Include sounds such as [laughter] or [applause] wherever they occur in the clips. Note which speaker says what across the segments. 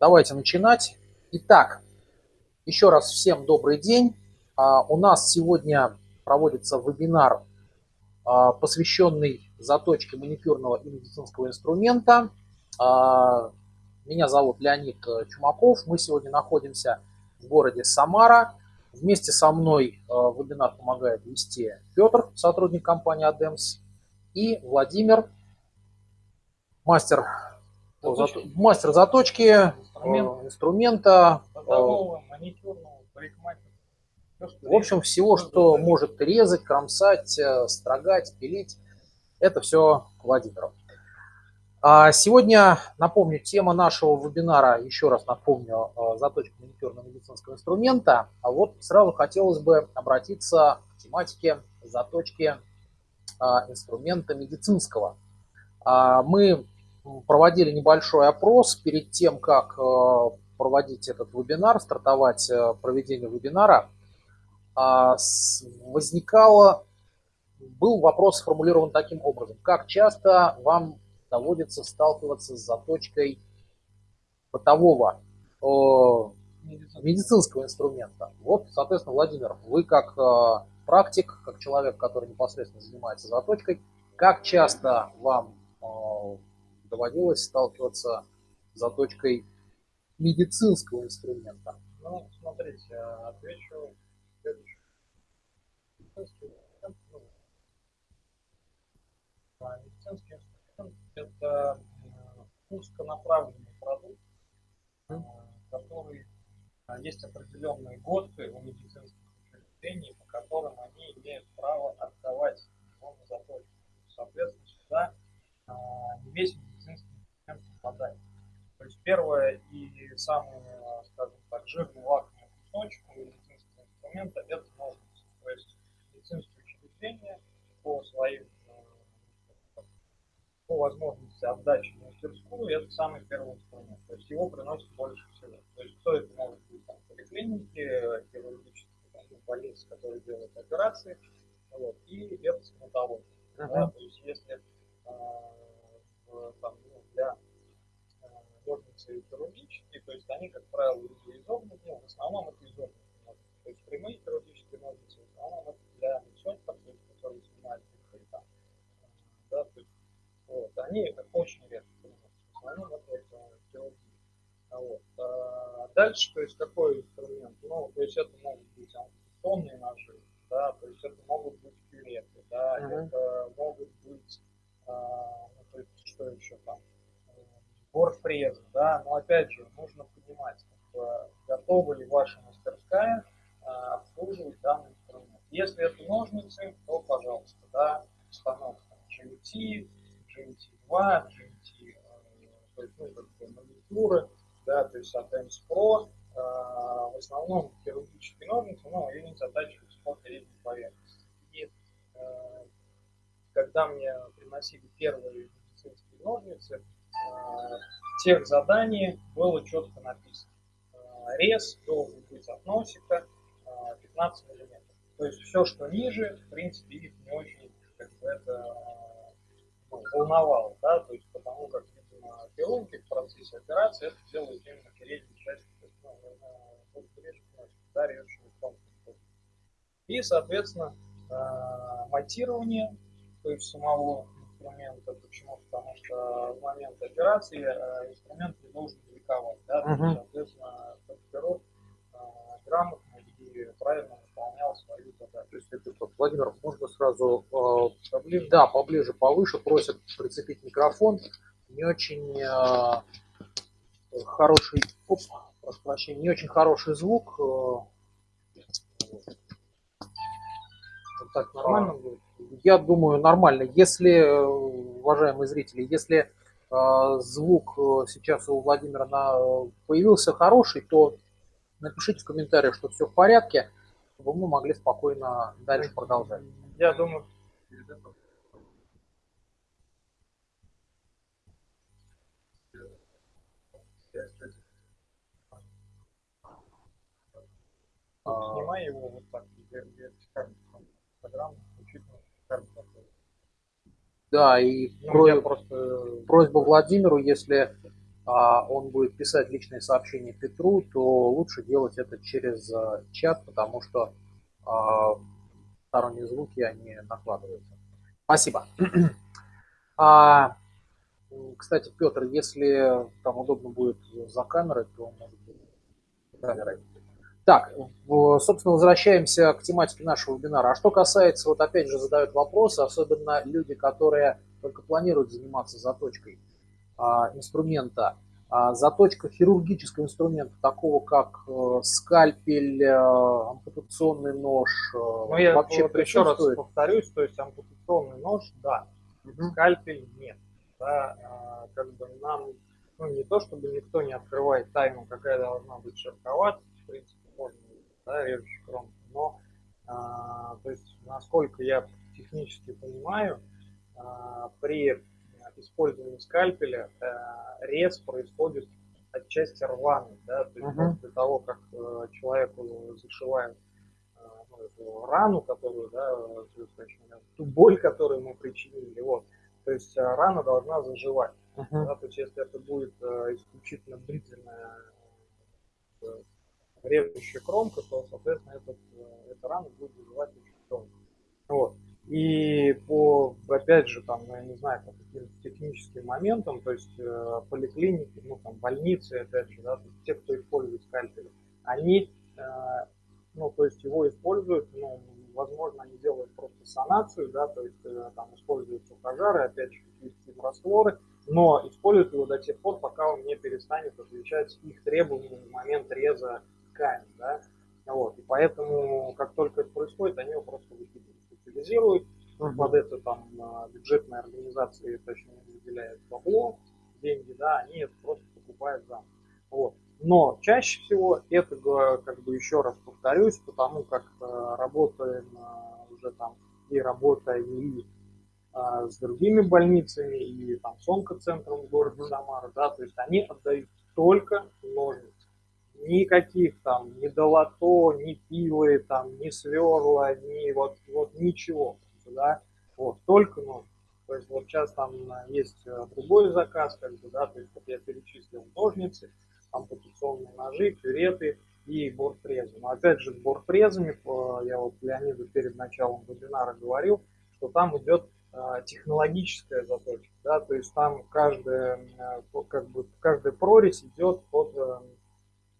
Speaker 1: Давайте начинать. Итак, еще раз всем добрый день. А, у нас сегодня проводится вебинар, а, посвященный заточке маникюрного и медицинского инструмента. А, меня зовут Леонид Чумаков. Мы сегодня находимся в городе Самара. Вместе со мной вебинар помогает вести Петр, сотрудник компании ADEMS, и Владимир, мастер Заточки. Мастер заточки, Инструмент. инструмента.
Speaker 2: Маникюрного,
Speaker 1: В общем, всего, что может резать, кромсать, э, строгать, пилить, это все Владимиру. А сегодня, напомню, тема нашего вебинара, еще раз напомню, э, заточка маникюрного медицинского инструмента. А вот сразу хотелось бы обратиться к тематике заточки э, инструмента медицинского. А мы проводили небольшой опрос перед тем, как э, проводить этот вебинар, стартовать э, проведение вебинара. А, возникало, был вопрос сформулирован таким образом. Как часто вам доводится сталкиваться с заточкой бытового медицинского инструмента? Вот, соответственно, Владимир, вы как э, практик, как человек, который непосредственно занимается заточкой, как часто вам доводилось сталкиваться с заточкой медицинского инструмента?
Speaker 2: Ну, смотрите, отвечу следующее. Медицинский инструмент – это узконаправленный продукт, который есть определенные ГОСТы у медицинских учреждений, по которым они имеют право отдавать его на заточку. Соответственно, сюда не весь попадать. То есть первое и самый, скажем так, жирный лакомый кусочек у медицинского инструмента – это ножницы. То есть медицинские учреждения по своим э, по возможности отдачи в мастерскую, это самый первый инструмент. То есть его приносит больше всего. То есть кто это может быть там поликлиники, хирургические там, больницы, которые делают операции, вот, и это стоматология. Uh-huh. Да, то есть если э, там, ну, ножницы хирургические, то есть они, как правило, изогнуты, ну, в основном это изогнутые ножницы. То есть прямые хирургические ножницы, в основном это для медсестер, то есть, которые снимают там, да, то есть, вот, они очень редко в основном это, это хирургия. Вот. А дальше, то есть, какой инструмент? Ну, то есть, это да, но в тех задании было четко написано. Э, рез должен быть от носика 15 э, мм. То есть все, что ниже, в принципе, их не очень как бы, это ну, волновало, да, то есть потому как, видимо, хирурги в процессе операции это делают именно передней есть, ну, режет И, соответственно, э, монтирование, то есть самого инструмента. Почему? Потому что в момент операции э, инструмент не должен бликовать. Да? Uh-huh. Соответственно, транспирот э, грамотно и правильно выполнял свою задачу.
Speaker 1: То есть, это что, Владимир, можно сразу э, поближе? Да, поближе, повыше. Просят прицепить микрофон. Не очень э, хороший, оп, прошу прощения, не очень хороший звук. Э, вот так нормально будет? Я думаю, нормально. Если, э, уважаемые зрители, если э, звук э, сейчас у Владимира на, появился хороший, то напишите в комментариях, что все в порядке, чтобы мы могли спокойно дальше продолжать.
Speaker 2: Я думаю, Снимай его вот так, вертикально программу учитывая
Speaker 1: Да, и ну, про... просто... просьба Владимиру, если а, он будет писать личные сообщения Петру, то лучше делать это через а, чат, потому что а, сторонние звуки, они накладываются. Спасибо. [clears throat] Кстати, Петр, если там удобно будет за камерой, то может быть камерой. Так, собственно, возвращаемся к тематике нашего вебинара. А что касается, вот опять же задают вопросы, особенно люди, которые только планируют заниматься заточкой а, инструмента. А, заточка хирургического инструмента, такого как э, скальпель, э, ампутационный нож,
Speaker 2: э, ну, я вообще вот еще раз повторюсь, то есть ампутационный нож, да, угу. скальпель нет. Да, а, как бы нам, ну не то чтобы никто не открывает тайну, какая должна быть шероховатость, в принципе, можно, да, режущий кромку, но, а, то есть, насколько я технически понимаю, а, при использовании скальпеля э, рез происходит отчасти рваный, да, то есть uh-huh. после того, как э, человеку зашивают э, ну, эту рану, которую, да, ту боль, которую мы причинили, вот, то есть рана должна заживать, uh-huh. да, то есть если это будет исключительно длительная режущая кромка, то, соответственно, этот, эта рана будет заживать очень долго. Вот. И по, опять же, там, ну, я не знаю, по каким-то техническим моментам, то есть э, поликлиники, ну, там, больницы, опять же, да, то есть те, кто использует скальпели, они, э, ну, то есть его используют, ну, возможно, они делают просто санацию, да, то есть э, там используют сухожары, опять же, какие-то растворы, но используют его до тех пор, пока он не перестанет отвечать их требованиям в момент реза ткани, да, вот, и поэтому, как только это происходит, они его просто выкидывают специализируют, uh-huh. под это там бюджетные организации, точно выделяют бабло, деньги, да, они это просто покупают заново. Вот. Но чаще всего это, как бы еще раз повторюсь, потому как э, работаем э, уже там и работая и э, с другими больницами, и там с онкоцентром в городе Самара, да, то есть они отдают только ножницы никаких там, ни долото, ни пилы, там, ни сверла, ни вот, вот ничего, да, вот, только нож. То есть вот сейчас там есть э, другой заказ, как бы, да, то есть вот я перечислил ножницы, ампутационные ножи, пюреты и бортфрезы. Но опять же, с бортфрезами, э, я вот Леониду перед началом вебинара говорил, что там идет э, технологическая заточка, да, то есть там каждая, как бы, каждая прорезь идет под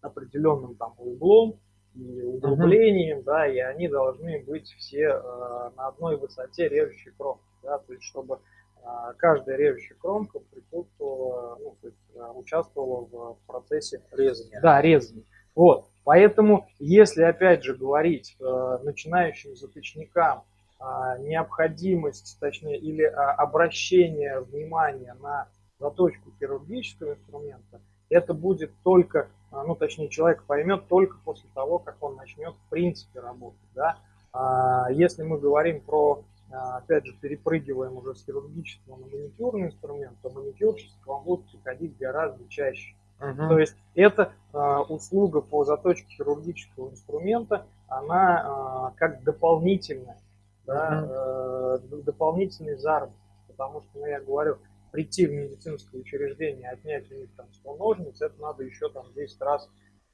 Speaker 2: определенным там углом и углублением, uh-huh. да, и они должны быть все э, на одной высоте режущей кромки, да, то есть чтобы э, каждая режущая кромка присутствовала, ну, то есть э, участвовала в процессе резания. Да, резания. Вот, поэтому, если опять же говорить э, начинающим заточникам э, необходимость, точнее, или э, обращение внимания на заточку хирургического инструмента, это будет только а, ну, точнее, человек поймет только после того, как он начнет в принципе работать, да. А если мы говорим про, а, опять же, перепрыгиваем уже с хирургического на маникюрный инструмент, то маникюрщик к вам будет приходить гораздо чаще. Uh-huh. То есть эта а, услуга по заточке хирургического инструмента, она как дополнительная, да, uh-huh. э, дополнительный заработок. Потому что, ну, я говорю, прийти в медицинское учреждение, отнять у них там 100 ножниц, это надо еще там 10 раз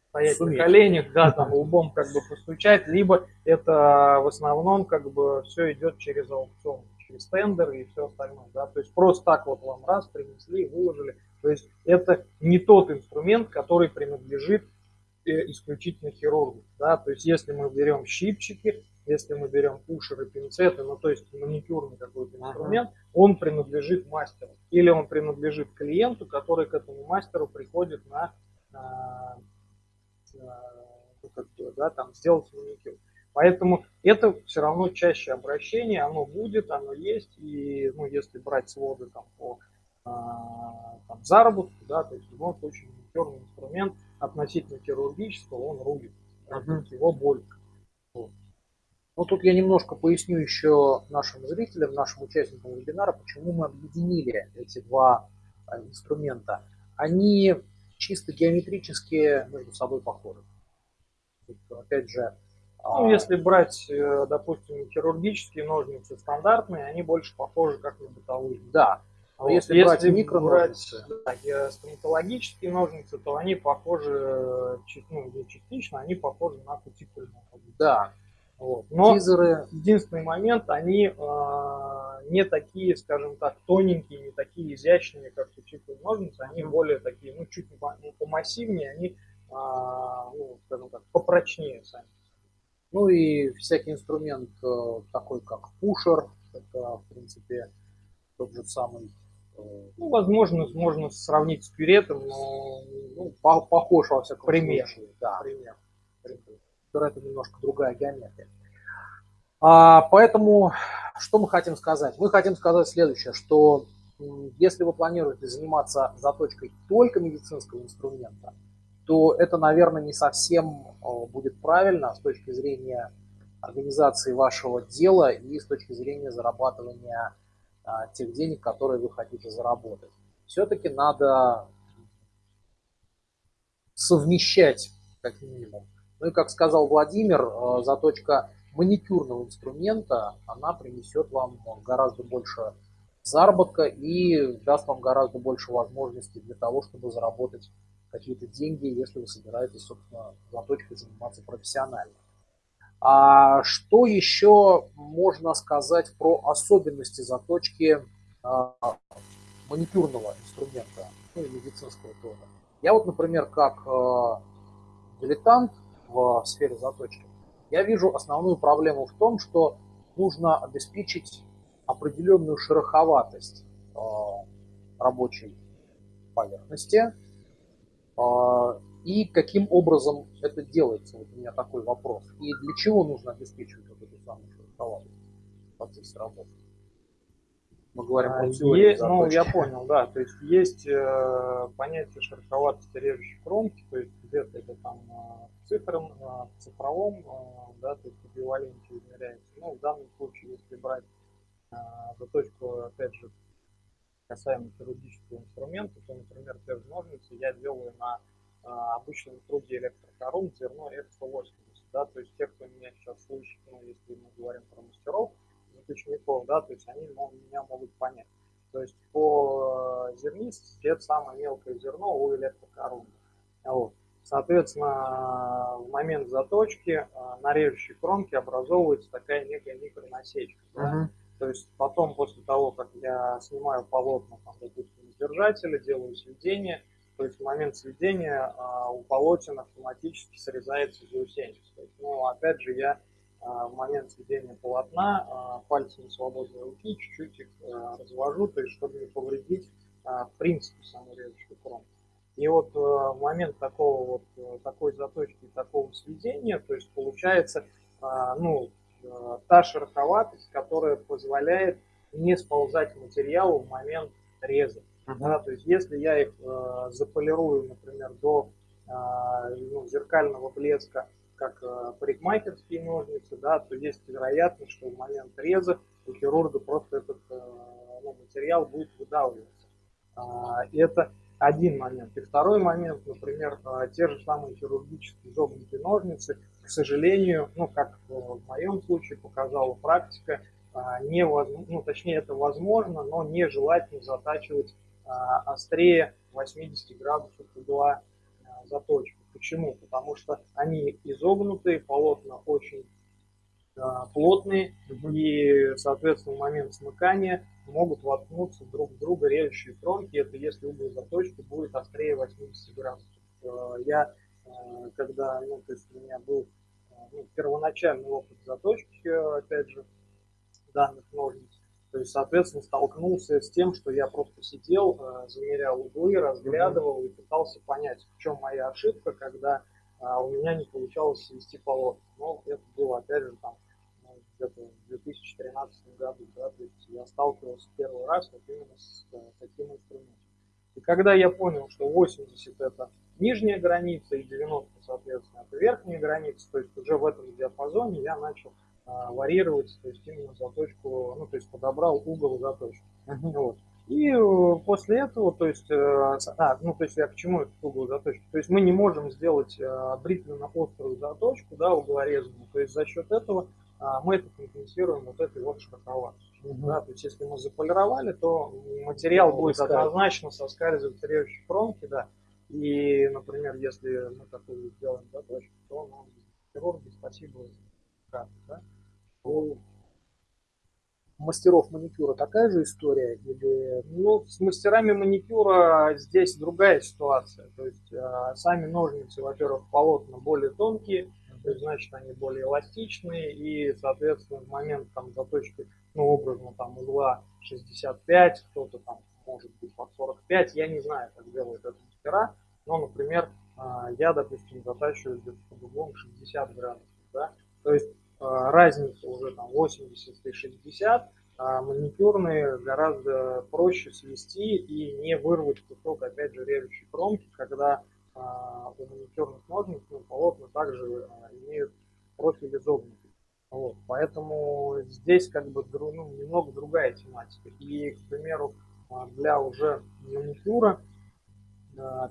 Speaker 2: стоять Суметь. на коленях, да, там лбом как бы постучать, либо это в основном как бы все идет через аукцион, через тендер и все остальное, да, то есть просто так вот вам раз принесли, выложили, то есть это не тот инструмент, который принадлежит э, исключительно хирургу, да, то есть если мы берем щипчики, если мы берем пушеры, пинцеты, ну то есть маникюрный какой-то инструмент, ага. он принадлежит мастеру. Или он принадлежит клиенту, который к этому мастеру приходит на, на, на ну, как, да, там, сделать маникюр. Поэтому это все равно чаще обращение, оно будет, оно есть. И ну, если брать своды там, по а, там, заработку, да, то есть в любом случае маникюрный инструмент относительно хирургического, он рулит. Uh-huh. Его больше. Вот. Но тут я немножко поясню еще нашим зрителям, нашим участникам вебинара, почему мы объединили эти два а, инструмента. Они чисто геометрически между собой похожи. Опять же, ну, а, если брать, э, допустим, хирургические ножницы стандартные, они больше похожи как на бытовые. Да.
Speaker 1: Но если, если брать микро
Speaker 2: брать да, стоматологические ножницы, то они похожи, ну, частично, они похожи на кутикульные.
Speaker 1: Да.
Speaker 2: Вот. Но Тизеры... единственный момент, они э, не такие, скажем так, тоненькие, не такие изящные, как кутикульные ножницы, они mm-hmm. более такие, ну, чуть ну, помассивнее, они, э, ну, скажем так, попрочнее сами.
Speaker 1: Ну и всякий инструмент э, такой, как пушер, это, в принципе, тот же самый
Speaker 2: Э, ну, возможно, можно сравнить с пюретом, но
Speaker 1: ну, по похож во всяком
Speaker 2: пример.
Speaker 1: случае. Да. Пример. Это немножко другая геометрия. А, поэтому, что мы хотим сказать? Мы хотим сказать следующее, что если вы планируете заниматься заточкой только медицинского инструмента, то это, наверное, не совсем будет правильно с точки зрения организации вашего дела и с точки зрения зарабатывания а, тех денег, которые вы хотите заработать. Все-таки надо совмещать как минимум. Ну и как сказал Владимир, а, заточка маникюрного инструмента, она принесет вам гораздо больше заработка и даст вам гораздо больше возможностей для того, чтобы заработать какие-то деньги, если вы собираетесь, собственно, заточкой заниматься профессионально. А что еще можно сказать про особенности заточки а, маникюрного инструмента, ну и медицинского тоже? Я вот, например, как дилетант в сфере заточки, я вижу основную проблему в том, что нужно обеспечить определенную шероховатость а, рабочей поверхности, а, и каким образом это делается? Вот у меня такой вопрос. И для чего нужно обеспечивать вот эту самую шероховатость в процессе работы?
Speaker 2: Мы говорим про теорию есть, Ну, я понял, да. То есть есть э, понятие шероховатости режущей кромки, то есть где-то это там э, в, в цифровом, э, да, то есть эквиваленте измеряется. Ну, в данном случае, если брать э, заточку, опять же, касаемо хирургического инструмента, то, например, те же ножницы я делаю на а, обычном труде электрокорун зерно F180. Да, то есть те, кто меня сейчас слышит, ну, если мы говорим про мастеров, заключников, да, то есть они меня могут понять. То есть по зернистости это самое мелкое зерно у электрокоруна. Вот. Соответственно, в момент заточки э, на режущей кромке образовывается такая некая микронасечка. Uh-huh. Да? То есть потом, после того, как я снимаю полотна, там, допустим, из держателя, делаю сведение, то есть в момент сведения а, у полотен автоматически срезается заусенец. Ну, опять же, я а, в момент сведения полотна а, пальцами свободной руки чуть-чуть их а, развожу, то есть чтобы не повредить а, в принципе саму режущую кромку. И вот а, в момент такого вот такой заточки, такого сведения, то есть получается, а, ну, та шероховатость, которая позволяет не сползать материалу в момент реза. Uh-huh. Да, то есть если я их э, заполирую, например, до э, ну, зеркального блеска, как э, парикмахерские ножницы, да, то есть вероятность, что в момент реза у хирурга просто этот э, ну, материал будет выдавливаться. А, и это один момент. И второй момент, например, э, те же самые хирургические изогнутые ножницы, к сожалению, ну, как в моем случае показала практика, невозможно, ну, точнее, это возможно, но нежелательно затачивать острее 80 градусов угла заточки. Почему? Потому что они изогнутые, полотна очень плотные, и, соответственно, в момент смыкания могут воткнуться друг в друга режущие кромки. Это если угол заточки будет острее 80 градусов. Я, когда, ну, то есть у меня был ну, первоначальный опыт заточки, опять же, данных ножниц, то есть, соответственно, столкнулся с тем, что я просто сидел, э, замерял углы, разглядывал и пытался понять, в чем моя ошибка, когда у меня не получалось свести полотна. Но это было, опять же, там, ну, где-то в 2013 году, да, то есть я сталкивался первый раз вот именно с э, таким инструментом. И когда я понял, что 80 это нижняя граница и 90, соответственно, это верхняя граница, то есть уже в этом диапазоне я начал а, варьировать, то есть именно заточку, ну, то есть подобрал угол заточки. Вот. И э, после этого, то есть, а, ну, то есть я к чему этот угол заточки? То есть мы не можем сделать бритвенно-острую заточку, да, углорезанную, то есть за счет этого мы это компенсируем вот этой вот широковатостью. Угу. Да, то есть если мы заполировали, то материал ну, будет однозначно соскальзывать с режущей кромки, да. И, например, если мы такую сделаем заточку, то нам хирурги спасибо скажут, да.
Speaker 1: У мастеров маникюра такая же история? Или...
Speaker 2: Ну, с мастерами маникюра здесь другая ситуация. То есть э, сами ножницы, во-первых, полотна более тонкие, то есть, значит, они более эластичные, и, соответственно, в момент там заточки, ну, образно, там, угла 65, кто-то там может быть под 45, я не знаю, как делают это мастера, но, например, а, я, допустим, затачиваю где-то под углом 60 градусов, да, то есть а, разница уже там 80 и 60, а маникюрные гораздо проще свести и не вырвать кусок, опять же, режущей кромки, когда у маникюрных ножниц ну, полотна также а, имеют профиль изогнутый. Вот, поэтому здесь как бы ну, немного другая тематика. И, к примеру, а, для уже маникюра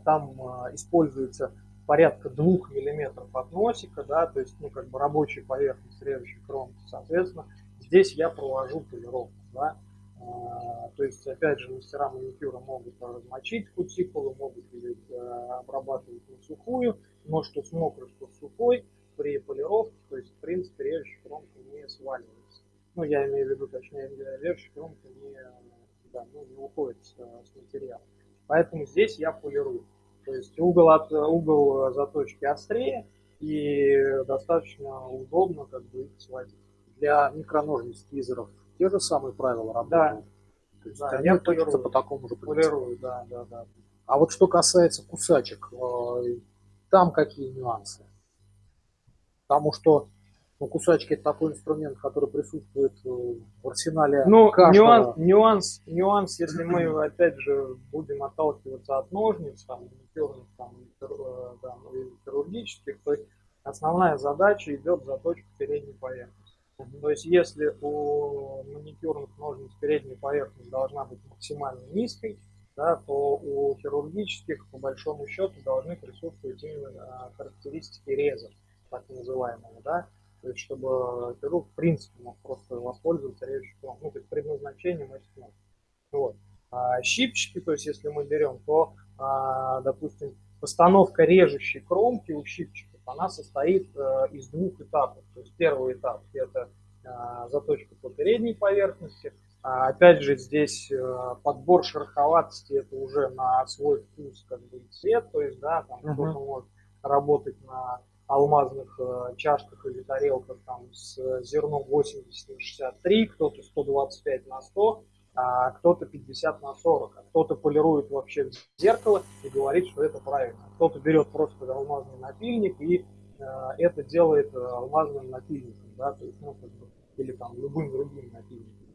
Speaker 2: там используется порядка двух миллиметров от носика, да, то есть, ну, как бы рабочая поверхность режущей кромки, соответственно, здесь я провожу полировку, да, а, то есть, опять же, мастера маникюра могут размочить кутикулу, могут ее э, обрабатывать на сухую, но что с мокрой, что с сухой, при полировке, то есть, в принципе, режущая кромка не сваливается. Ну, я имею в виду, точнее, режущая кромка не, да, ну, не уходит с, с материала. Поэтому здесь я полирую. То есть угол, от, угол заточки острее и достаточно удобно как бы их сводить.
Speaker 1: Для микроножниц твизеров те же самые правила
Speaker 2: работают.
Speaker 1: Да. То есть да, они точатся по такому же
Speaker 2: принципу. да, да, да.
Speaker 1: А вот что касается кусачек, э, там какие нюансы? Потому что ну, кусачки это такой инструмент, который присутствует э, в арсенале
Speaker 2: Ну, каждого. нюанс, нюанс, нюанс, если мы, [clears throat] опять же, будем отталкиваться от ножниц, там, маникюрных, там, да, ну, хирургических, то есть основная задача идет заточка передней поверхности. То есть если у маникюрных ножниц передняя поверхность должна быть максимально низкой, да, то у хирургических по большому счету должны присутствовать именно характеристики реза, так называемого, да, то есть чтобы хирург в принципе мог просто воспользоваться режущим ну, то есть предназначением этих ножниц. Вот. А щипчики, то есть если мы берем, то, а, допустим, постановка режущей кромки у щипчика она состоит э, из двух этапов. То есть первый этап это э, заточка по передней поверхности. А опять же здесь э, подбор шероховатости это уже на свой вкус как бы и цвет. То есть да, там uh-huh. кто-то может работать на алмазных чашках или тарелках там с зерном 80 на 63, кто-то 125 на 100 а кто-то 50 на 40, а кто-то полирует вообще зеркало и говорит, что это правильно. Кто-то берет просто алмазный напильник и э, это делает э, алмазным напильником, да, то есть, ну, как бы, или там любым другим напильником,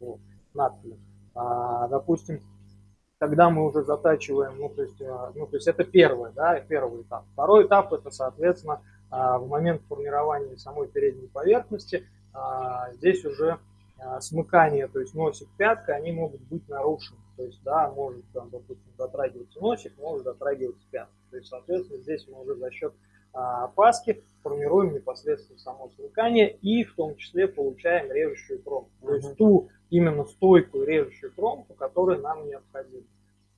Speaker 2: вот, надпилем. А, допустим, когда мы уже затачиваем, ну, то есть, э, ну, то есть это первый, да, первый этап. Второй этап это, соответственно, э, в момент формирования самой передней поверхности, э, здесь уже а, смыкания, то есть носик, пятка, они могут быть нарушены. То есть, да, может, там, допустим, дотрагиваться носик, может дотрагиваться пятка. То есть, соответственно, здесь мы уже за счет а, паски формируем непосредственно само смыкание и в том числе получаем режущую кромку. Mm-hmm. То есть ту именно стойкую режущую кромку, которая нам необходима.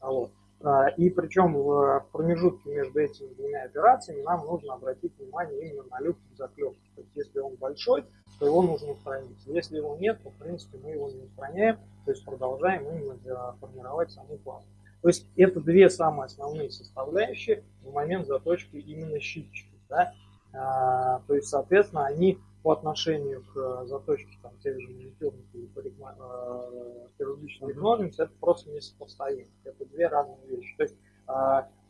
Speaker 2: Вот. А, и причем в промежутке между этими двумя операциями нам нужно обратить внимание именно на люфт заклепки. То есть если он большой, то его нужно устранить. Если его нет, то в принципе мы его не устраняем, то есть продолжаем именно формировать саму пласту. То есть это две самые основные составляющие в момент заточки именно щипчиков. Да? А, то есть, соответственно, они по отношению к заточке там, тех же маникюрных или парикма... э, хирургических ножниц, это просто несопоставимо. Это две разные вещи. То есть э,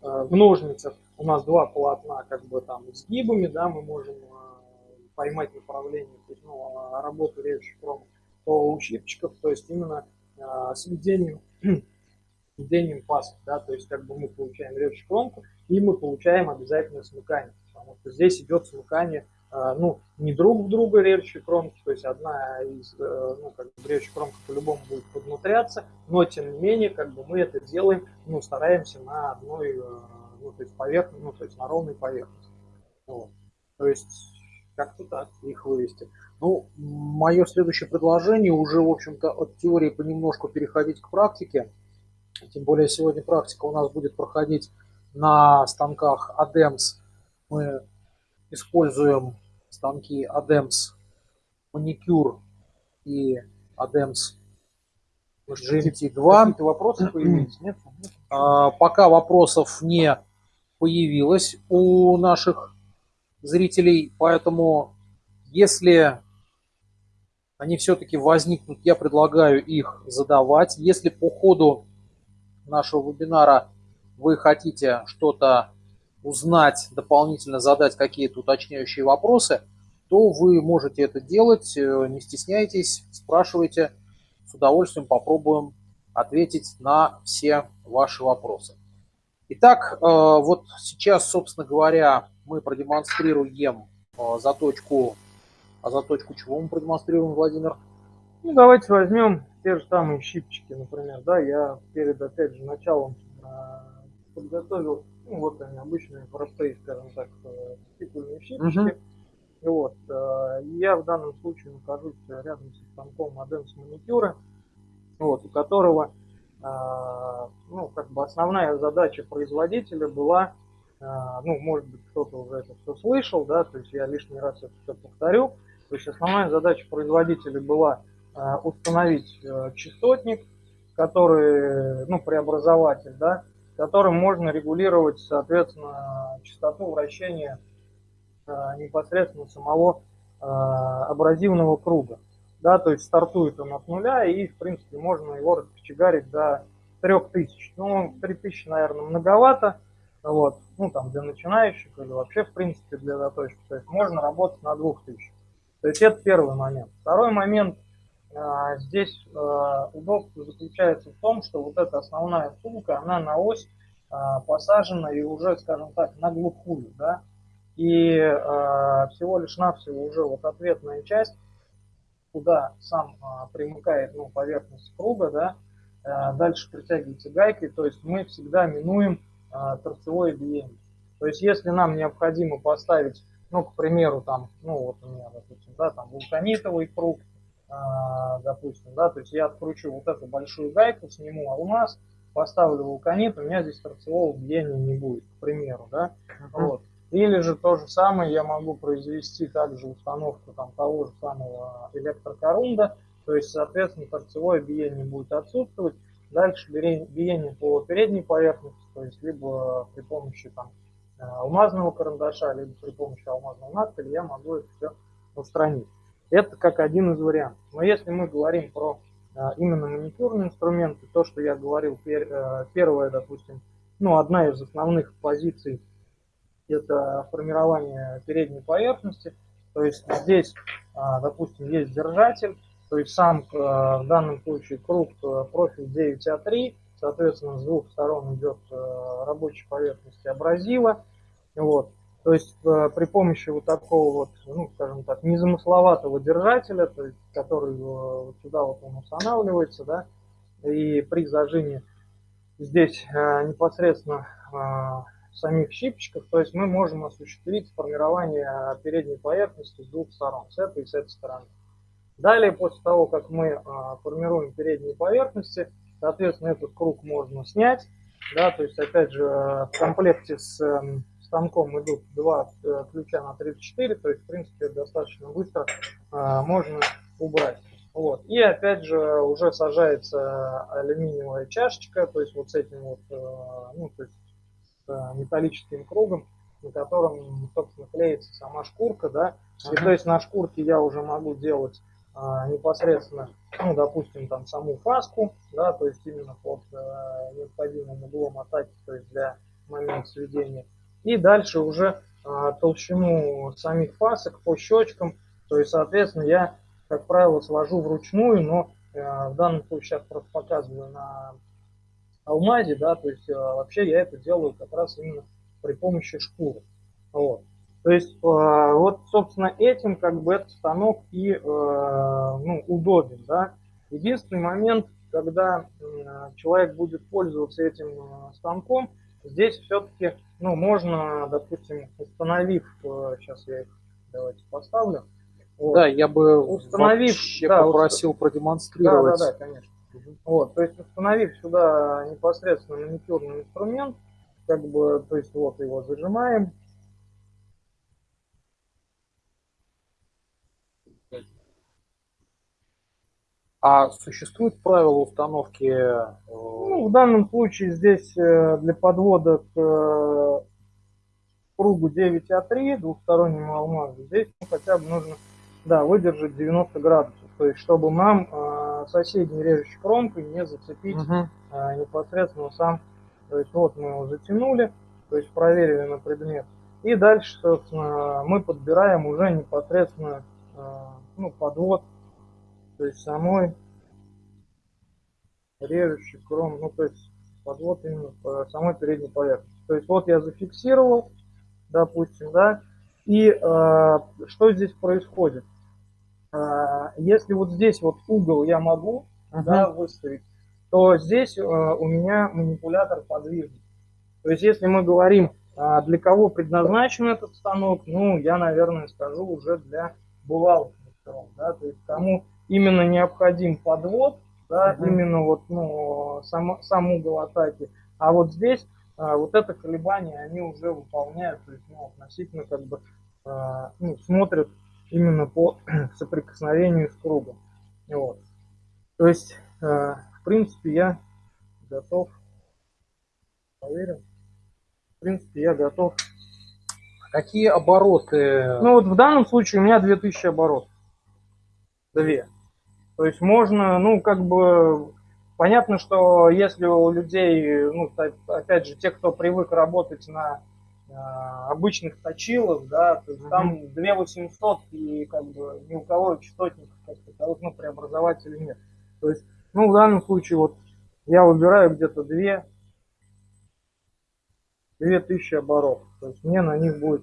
Speaker 2: э, в ножницах у нас два полотна как бы там с гибами, да, мы можем э, поймать направление, ну, а работу кромок, то у щипчиков, то есть именно э, сведением, сведением [clears throat] пасок, да, то есть как бы мы получаем режущую кромку, и мы получаем обязательно смыкание, потому что здесь идет смыкание а, ну, не друг в друга режущие кромки, то есть одна из, э, ну, как бы режущих кромка по-любому будет поднутряться, но тем не менее, как бы мы это делаем, ну, стараемся на одной, э, ну, то есть поверхности, ну, то есть на ровной поверхности. Вот. То есть
Speaker 1: Как-то так, их вывести. Ну, мое следующее предложение уже, в общем-то, от теории понемножку переходить к практике. Тем более сегодня практика у нас будет проходить на станках ADEMS. Мы используем станки ADEMS маникюр и ADEMS GMT2.
Speaker 2: Какие-то вопросы появились? Нет?
Speaker 1: А, пока вопросов не появилось у наших зрителей, поэтому если они все-таки возникнут, я предлагаю их задавать. Если по ходу нашего вебинара вы хотите что-то узнать, дополнительно задать какие-то уточняющие вопросы, то вы можете это делать, э, не стесняйтесь, спрашивайте, с удовольствием попробуем ответить на все ваши вопросы. Итак, э, вот сейчас, собственно говоря, мы продемонстрируем э, заточку, а заточку чего мы продемонстрируем, Владимир?
Speaker 2: Ну, давайте возьмем те же самые щипчики, например, да, я перед, опять же, началом подготовил, ну, вот они, обычные простые, скажем так, стикульные щипчики, uh -huh. Вот. Э, я в данном случае нахожусь рядом со станком Adams маникюра, вот, у которого э, ну, как бы основная задача производителя была, э, ну, может быть, кто-то уже это все слышал, да, то есть я лишний раз это все повторю. То есть основная задача производителя была установить частотник, который, ну, преобразователь, да, которым можно регулировать, соответственно, частоту вращения Э, непосредственно самого э, абразивного круга. Да, то есть стартует он от нуля, и, в принципе, можно его раскочегарить до 3000. Ну, 3000, наверное, многовато, вот, ну, там, для начинающих или вообще, в принципе, для заточки. То есть можно работать на 2000. То есть это первый момент. Второй момент, э, здесь удобство заключается в том, что вот эта основная втулка, она на ось посажена и уже, скажем так, на глухую, да, и э, всего лишь навсего уже вот ответная часть, куда сам э, примыкает ну, поверхность круга, да, э, дальше притягивается гайкой, то есть мы всегда минуем э, торцевое биение. То есть если нам необходимо поставить, ну, к примеру, там, ну, вот у меня, допустим, да, там вулканитовый круг, э, допустим, да, то есть я откручу вот эту большую гайку, сниму алмаз, поставлю вулканит, у меня здесь торцевого биения не будет, к примеру, да, uh-huh. вот. Или же то же самое я могу произвести также установку там, того же самого электрокорунда, то есть, соответственно, торцевое биение будет отсутствовать. Дальше биение по передней поверхности, то есть либо при помощи там, э, алмазного карандаша, либо при помощи алмазного надпиля я могу это все устранить. Это как один из вариантов. Но если мы говорим про э, именно маникюрные инструменты, то, что я говорил, э, первое, допустим, ну, одна из основных позиций – это формирование передней поверхности. То есть здесь, допустим, есть держатель, то есть сам а, в данном случае круг а, профиль 9А3, соответственно, с двух сторон идет рабочая поверхность абразива. Вот. То есть при помощи вот такого вот, ну, скажем так, незамысловатого держателя, то есть, который вот сюда вот он устанавливается, да, и при зажиме здесь непосредственно самих щипчиков, то есть мы можем осуществить формирование передней поверхности с двух сторон, с этой и с этой стороны. Далее, после того, как мы а, формируем передние поверхности, соответственно, этот круг можно снять. Да, то есть, опять же, в комплекте с эм, станком идут два э, ключа на 34, то есть, в принципе, достаточно быстро а, можно убрать. Вот. И опять же уже сажается алюминиевая чашечка, то есть вот с этим вот, э, ну, то есть Э, металлическим кругом, на котором, собственно, клеится сама шкурка, да, и то есть на шкурке я уже могу делать а, непосредственно, ну, допустим, там саму фаску, да, то есть именно под а, необходимым углом атаки, то есть для момента сведения. И дальше уже а, толщину самих фасок по щечкам, то есть, соответственно, я, как правило, свожу вручную, но а, в данном случае сейчас просто показываю на алмазе, да, то есть э, вообще я это делаю как раз именно при помощи шкуры. Вот. То есть, э, вот, собственно, этим как бы этот станок и э, ну, удобен, да. Единственный момент, когда человек будет пользоваться этим станком, здесь все-таки, ну, можно, допустим, установив, сейчас я их Давайте поставлю.
Speaker 1: Вот. Да, я бы
Speaker 2: установив,
Speaker 1: вообще да, попросил уст... продемонстрировать.
Speaker 2: Да, да, да, конечно. Угу. Вот, то есть установив сюда непосредственно маникюрный инструмент, как бы, то есть вот его зажимаем.
Speaker 1: А существует правила установки? Э,
Speaker 2: ну, в данном случае здесь э, для подвода к э, кругу 9А3, двухстороннему алмазу, здесь ну, хотя бы нужно да, выдержать 90 градусов. То есть, чтобы нам э, соседней режущей кромкой не зацепить угу. э, непосредственно сам. То есть, вот мы его затянули, то есть проверили на предмет. И дальше, собственно, мы подбираем уже непосредственно э, ну, подвод то есть самой режущей кром, ну то есть подвод именно по самой передней поверхности. То есть вот я зафиксировал, допустим, да, и э, что здесь происходит? Э, если вот здесь вот угол я могу uh -huh. да, выставить, то здесь э, у меня манипулятор подвижный. То есть если мы говорим, э, для кого предназначен этот станок, ну я, наверное, скажу уже для булавок. Да, то есть кому именно необходим подвод, да, угу. именно вот ну, сам, сам угол атаки. А вот здесь а, вот это колебание они уже выполняют, то есть ну, относительно как бы а, ну, смотрят именно по [clears throat] соприкосновению с кругом. Вот. То есть, а, в принципе, я готов. Проверим. В принципе, я готов.
Speaker 1: Какие обороты?
Speaker 2: Ну вот в данном случае у меня 2000 оборотов. Две. То есть можно, ну, как бы, понятно, что если у людей, ну, опять же, те, кто привык работать на э, обычных точилах, да, то есть mm -hmm. там 2800 и как бы ни у кого частотников как таковых, ну, преобразователей нет. То есть, ну, в данном случае вот я выбираю где-то 2 2000 оборотов. То есть мне на них будет...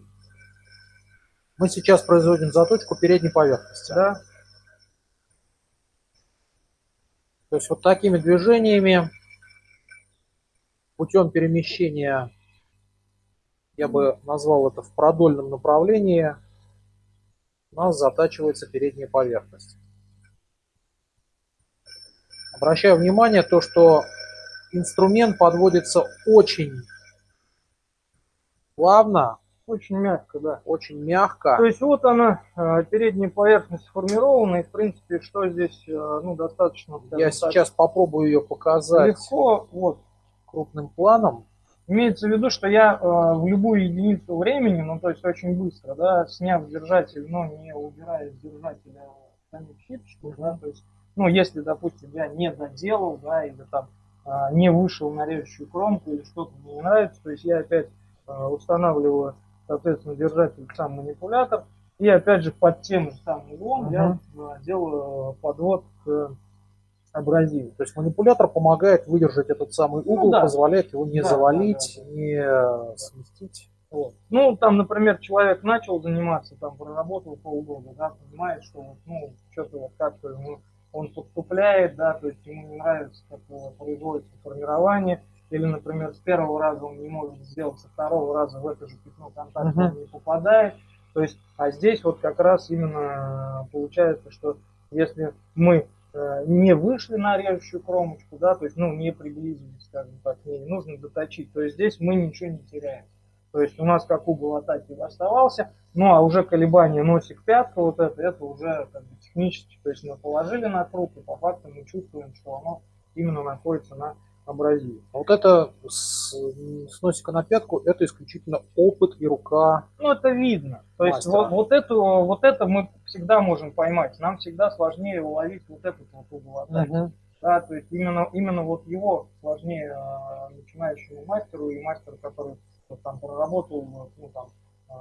Speaker 1: Мы сейчас производим заточку передней поверхности.
Speaker 2: Да.
Speaker 1: То есть вот такими движениями, путем перемещения, я бы назвал это в продольном направлении, у нас затачивается передняя поверхность. Обращаю внимание то, что инструмент подводится очень плавно,
Speaker 2: очень мягко, да.
Speaker 1: Очень мягко.
Speaker 2: То есть вот она, э, передняя поверхность сформирована, и в принципе, что здесь, э, ну, достаточно...
Speaker 1: Я так, сейчас попробую ее показать.
Speaker 2: Легко, вот.
Speaker 1: Крупным планом.
Speaker 2: Имеется в виду, что я э, в любую единицу времени, ну, то есть очень быстро, да, сняв держатель, но не убирая с держателя самих щипчиков, да, то есть, ну, если, допустим, я не доделал, да, или там не вышел на режущую кромку, или что-то мне не нравится, то есть я опять устанавливаю соответственно, держатель сам манипулятор. И опять же под тем же самым углом uh я э, делаю подвод к абразиву.
Speaker 1: То есть манипулятор помогает выдержать этот самый ну угол, ну, да. позволяет его не да, завалить, да, да, да. не сместить.
Speaker 2: Вот. Ну, там, например, человек начал заниматься, там, проработал полгода, да, понимает, что ну, что-то вот как-то ну, он подступляет, да, то есть ему не нравится, как производится формирование, или, например, с первого раза он не может сделать, со второго раза в это же пятно контакта uh-huh. не попадает. То есть, а здесь вот как раз именно получается, что если мы э, не вышли на режущую кромочку, да, то есть, ну, не приблизились, скажем так, не нужно доточить, то есть здесь мы ничего не теряем. То есть у нас как угол атаки оставался, ну а уже колебание носик пятка вот это, это уже как бы технически, то есть мы положили на круг и по факту мы чувствуем, что оно именно находится на абразив.
Speaker 1: А вот это с, с носика на пятку, это исключительно опыт и рука.
Speaker 2: Ну, это видно. То есть вот, вот, эту, вот это мы всегда можем поймать. Нам всегда сложнее уловить вот этот вот угол атаки. Угу. Да, то есть именно, именно вот его сложнее э, начинающему мастеру и мастеру, который вот, там проработал ну, там, э,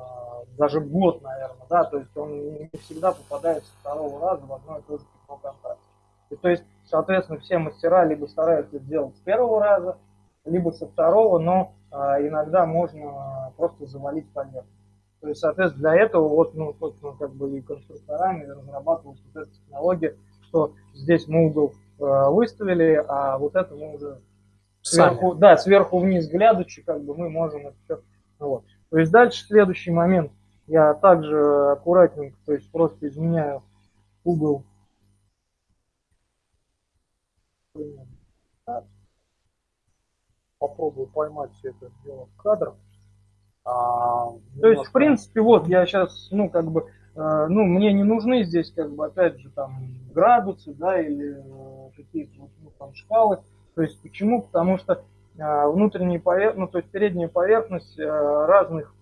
Speaker 2: даже год, наверное, да, то есть он не всегда попадает со второго раза в одно и то же пятно контакта. И то есть, соответственно, все мастера либо стараются сделать с первого раза, либо со второго, но а, иногда можно просто завалить поверхность. То есть, соответственно, для этого вот, ну, собственно, как бы и конструкторами разрабатывалась вот эта технология, что здесь мы угол э, выставили, а вот это мы уже сверху, да, сверху вниз глядучи, как бы мы можем это все. Вот. То есть дальше следующий момент. я также аккуратненько, то есть просто изменяю угол.
Speaker 1: Попробую поймать все это дело в кадр.
Speaker 2: А, то есть, в принципе, вот я сейчас, ну, как бы, э, ну, мне не нужны здесь, как бы, опять же, там, градусы, да, или э, какие-то, ну, там, шкалы. То есть, почему? Потому что э, внутренняя поверхность, ну, то есть, передняя поверхность э, разных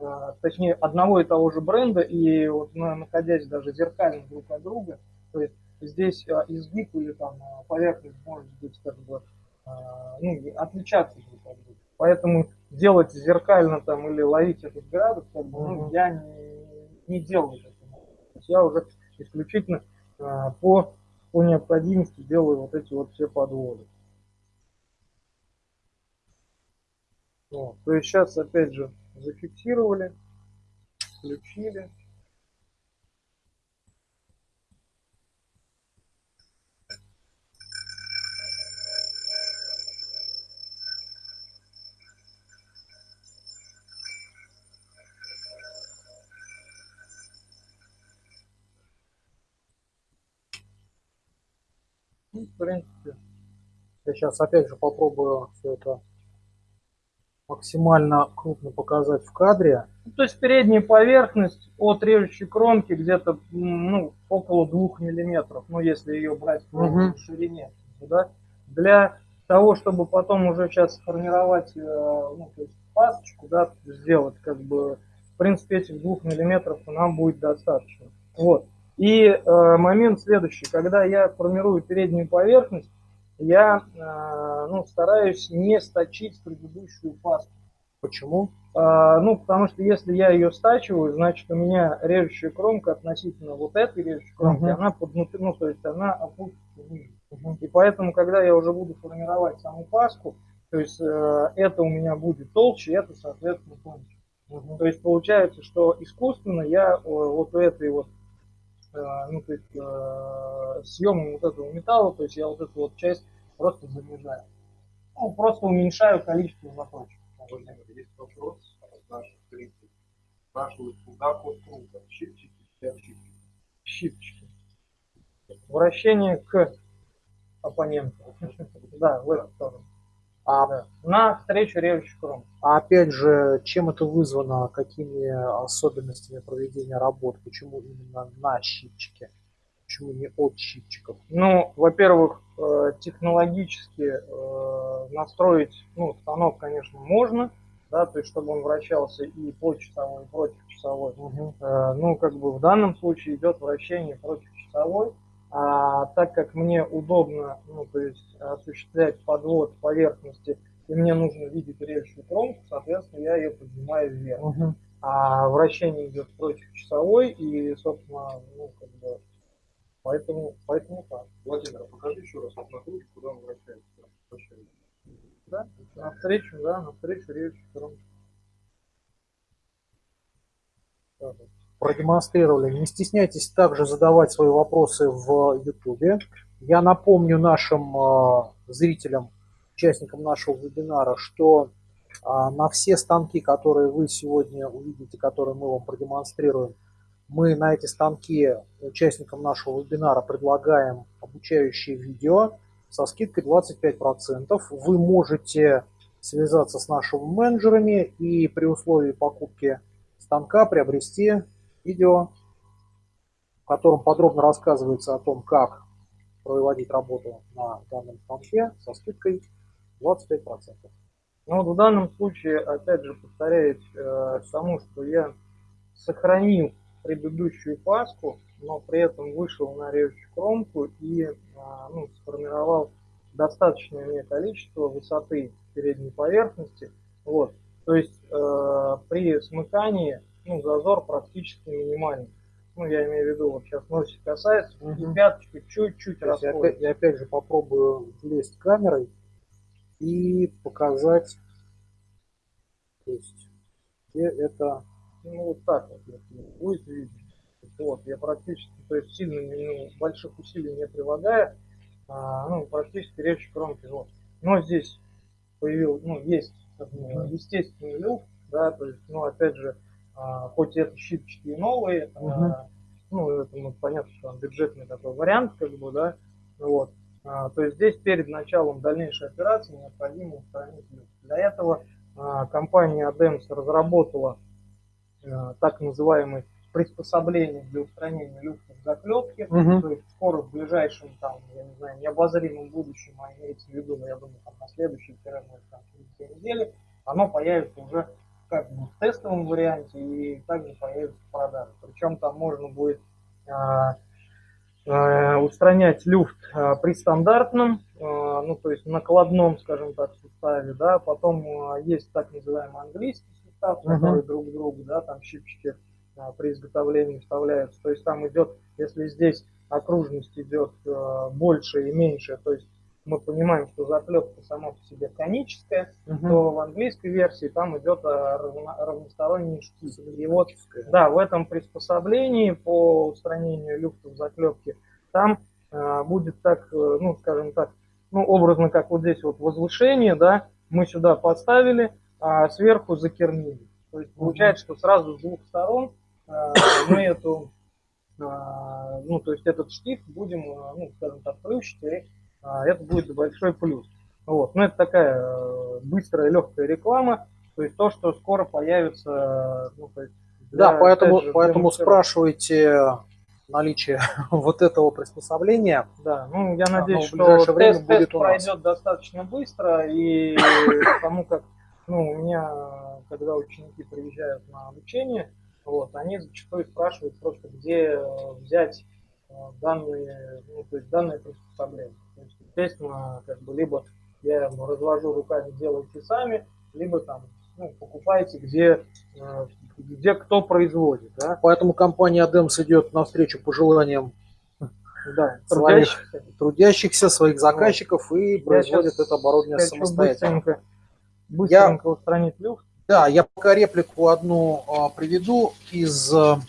Speaker 2: а, точнее одного и того же бренда, и вот находясь даже зеркально друг от друга, то есть здесь а, изгиб или там а, поверхность может быть как бы ну, отличаться друг от друга. Поэтому делать зеркально там или ловить этот градус, как бы, ну, я не, не делаю это. Я уже исключительно по, по необходимости делаю вот эти вот все подводы. Вот. То есть сейчас опять же зафиксировали, включили.
Speaker 1: В принципе, я сейчас опять же попробую все это максимально крупно показать в кадре.
Speaker 2: Ну, то есть передняя поверхность от режущей кромки где-то ну, около двух миллиметров, ну если ее брать угу. ширине. Да? Для того, чтобы потом уже сейчас сформировать э, ну, то есть пасочку, да, сделать как бы, в принципе, этих двух миллиметров нам будет достаточно. Вот. И э, момент следующий, когда я формирую переднюю поверхность, я э, ну, стараюсь не сточить предыдущую пасту.
Speaker 1: Почему?
Speaker 2: А, ну, потому что если я ее стачиваю, значит у меня режущая кромка относительно вот этой режущей кромки, uh-huh. она поднутри, ну, то есть она опустится ниже. Uh-huh. И поэтому, когда я уже буду формировать саму паску, то есть э, это у меня будет толще, это, соответственно, тоньше. Uh-huh. То есть получается, что искусственно я вот у этой вот Э, ну, то есть, э, съемом вот этого металла, то есть я вот эту вот часть просто занижаю. Ну, просто уменьшаю количество заточек.
Speaker 3: Есть вопрос наших. Спрашивают, куда код круга? Щипчики или отщипчики?
Speaker 2: Щипчики. Вращение к оппоненту. Да, в эту сторону. А, да. На встречу режущих ром.
Speaker 1: А опять же, чем это вызвано, какими особенностями проведения работ, почему именно на щипчике, почему не от щипчиков?
Speaker 2: Ну, во-первых, э, технологически э, настроить ну, станок, конечно, можно, да, то есть чтобы он вращался и по часовой, и против часовой. Угу. Ну, как бы в данном случае идет вращение против часовой. А так как мне удобно, ну, то есть осуществлять подвод поверхности, и мне нужно видеть режущую кромку, соответственно, я ее поднимаю вверх. Угу. А вращение идет против часовой, и, собственно, ну, как бы, поэтому, поэтому так.
Speaker 3: Владимир, а покажи еще раз вот на круге, куда он вращается. вращается.
Speaker 2: Да, навстречу, да, навстречу режущей кромки.
Speaker 1: Так продемонстрировали. Не стесняйтесь также задавать свои вопросы в YouTube. Я напомню нашим э, зрителям, участникам нашего вебинара, что э, на все станки, которые вы сегодня увидите, которые мы вам продемонстрируем, мы на эти станки участникам нашего вебинара предлагаем обучающие видео со скидкой 25%. Вы можете связаться с нашими менеджерами и при условии покупки станка приобрести видео, в котором подробно рассказывается о том, как проводить работу на данном станке со скидкой 25%.
Speaker 2: Ну вот в данном случае, опять же, повторяюсь э, тому, что я сохранил предыдущую паску, но при этом вышел на режущую кромку и э, ну, сформировал достаточное мне количество высоты передней поверхности. Вот. То есть э, при смыкании ну, зазор практически минимальный. Ну, я имею в виду, вот сейчас носик касается, угу. и пяточка чуть-чуть расходится.
Speaker 1: Я, я опять же попробую влезть камерой и показать, то есть, где это...
Speaker 2: Ну, вот так вот, будет видно. Вот, я практически, то есть, сильно ну, больших усилий не прилагая, а, ну, практически речь кромки. Вот. Но здесь появился, ну, есть естественный люфт, да, то есть, ну, опять же, а, хоть это щипчики новые, угу. ну, это ну, понятно, что он бюджетный такой вариант, как бы, да, вот. То есть здесь перед началом дальнейшей операции необходимо устранить люфт. Для этого компания ADEMS разработала так называемый приспособление для устранения люфтов заклепки. Угу. То есть скоро в ближайшем, там, я не знаю, необозримом будущем, а имеется в виду, но я думаю, там, на следующей тире там, две недели, оно появится уже как бы в тестовом варианте и также появится в продаже. Причем там можно будет а, а, устранять люфт а, при стандартном, ну то есть накладном, скажем так, суставе, да, потом есть так называемый английский сустав, uh-huh. который друг к другу, да, там щипчики при изготовлении вставляются. То есть там идет, если здесь окружность идет больше и меньше, то есть мы понимаем, что заклепка сама по себе коническая, угу. то в английской версии там идет э, равно, равносторонний штиф. И вот, да, в этом приспособлении по устранению люфтов заклепки там э, будет так, э, ну, скажем так, ну, образно, как вот здесь вот возвышение, да, мы сюда подставили, а сверху закернили. То есть получается, что сразу с двух сторон а, мы эту, а, ну, то есть этот штиф будем, а, ну, скажем так, плющить, и это будет большой плюс. Вот. Но это такая быстрая, легкая реклама, то есть то, что скоро появится, ну, то есть
Speaker 1: для, да, поэтому, же, поэтому спрашивайте наличие [laughs] вот этого приспособления.
Speaker 2: Да, ну я надеюсь, что тест, тест пройдет достаточно быстро, и потому как, ну, у меня, когда ученики приезжают на обучение, вот, они зачастую спрашивают просто, где э, взять э, данные, ну, то есть данное приспособление. Естественно, как бы либо я развожу руками, делайте сами, либо там ну, покупайте, где, э, где кто производит. Да?
Speaker 1: Поэтому компания ADEMS идет навстречу пожеланиям [laughs] да, трудящихся. трудящихся, своих заказчиков вот. и производит это оборудование самостоятельно.
Speaker 2: Быстренько, быстренько я... устранить люфт
Speaker 1: да, я пока реплику одну а, приведу из а,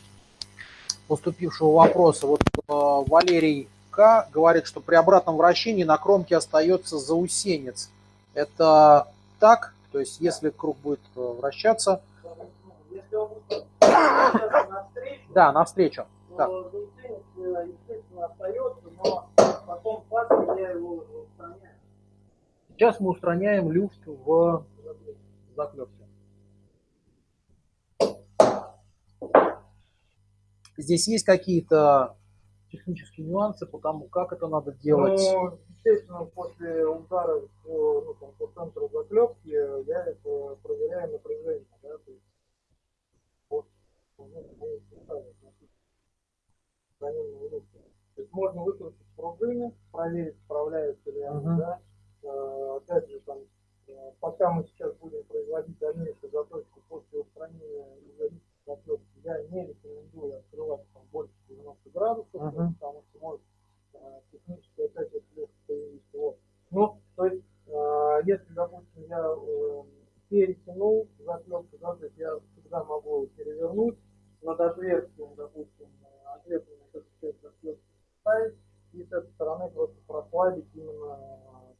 Speaker 1: поступившего вопроса. Вот а, Валерий К. говорит, что при обратном вращении на кромке остается заусенец. Это так? То есть, если круг будет а, вращаться... Да, навстречу. Так. Сейчас мы устраняем люфт в заклепке. Здесь есть какие-то технические нюансы по тому, как это надо делать?
Speaker 2: Ну, естественно, после удара по, ну, там, по центру заклепки я это проверяю напряжение. Да, то есть, вот, ну, то есть можно выкрутить пружины, проверить, справляются ли они, uh-huh. да. Э, опять же, там, э, пока мы сейчас будем производить дальнейшую заточку после устранения заклепки, я не рекомендую открывать там больше 90 градусов, uh-huh. потому что может э, технически опять отвлечь появиться. Вот. Ну, то есть, э, если, допустим, я э, перетянул заклепку, да, то есть я всегда могу перевернуть над отверстием, допустим, ответственную эту часть заклепки ставить и с этой стороны просто прослабить именно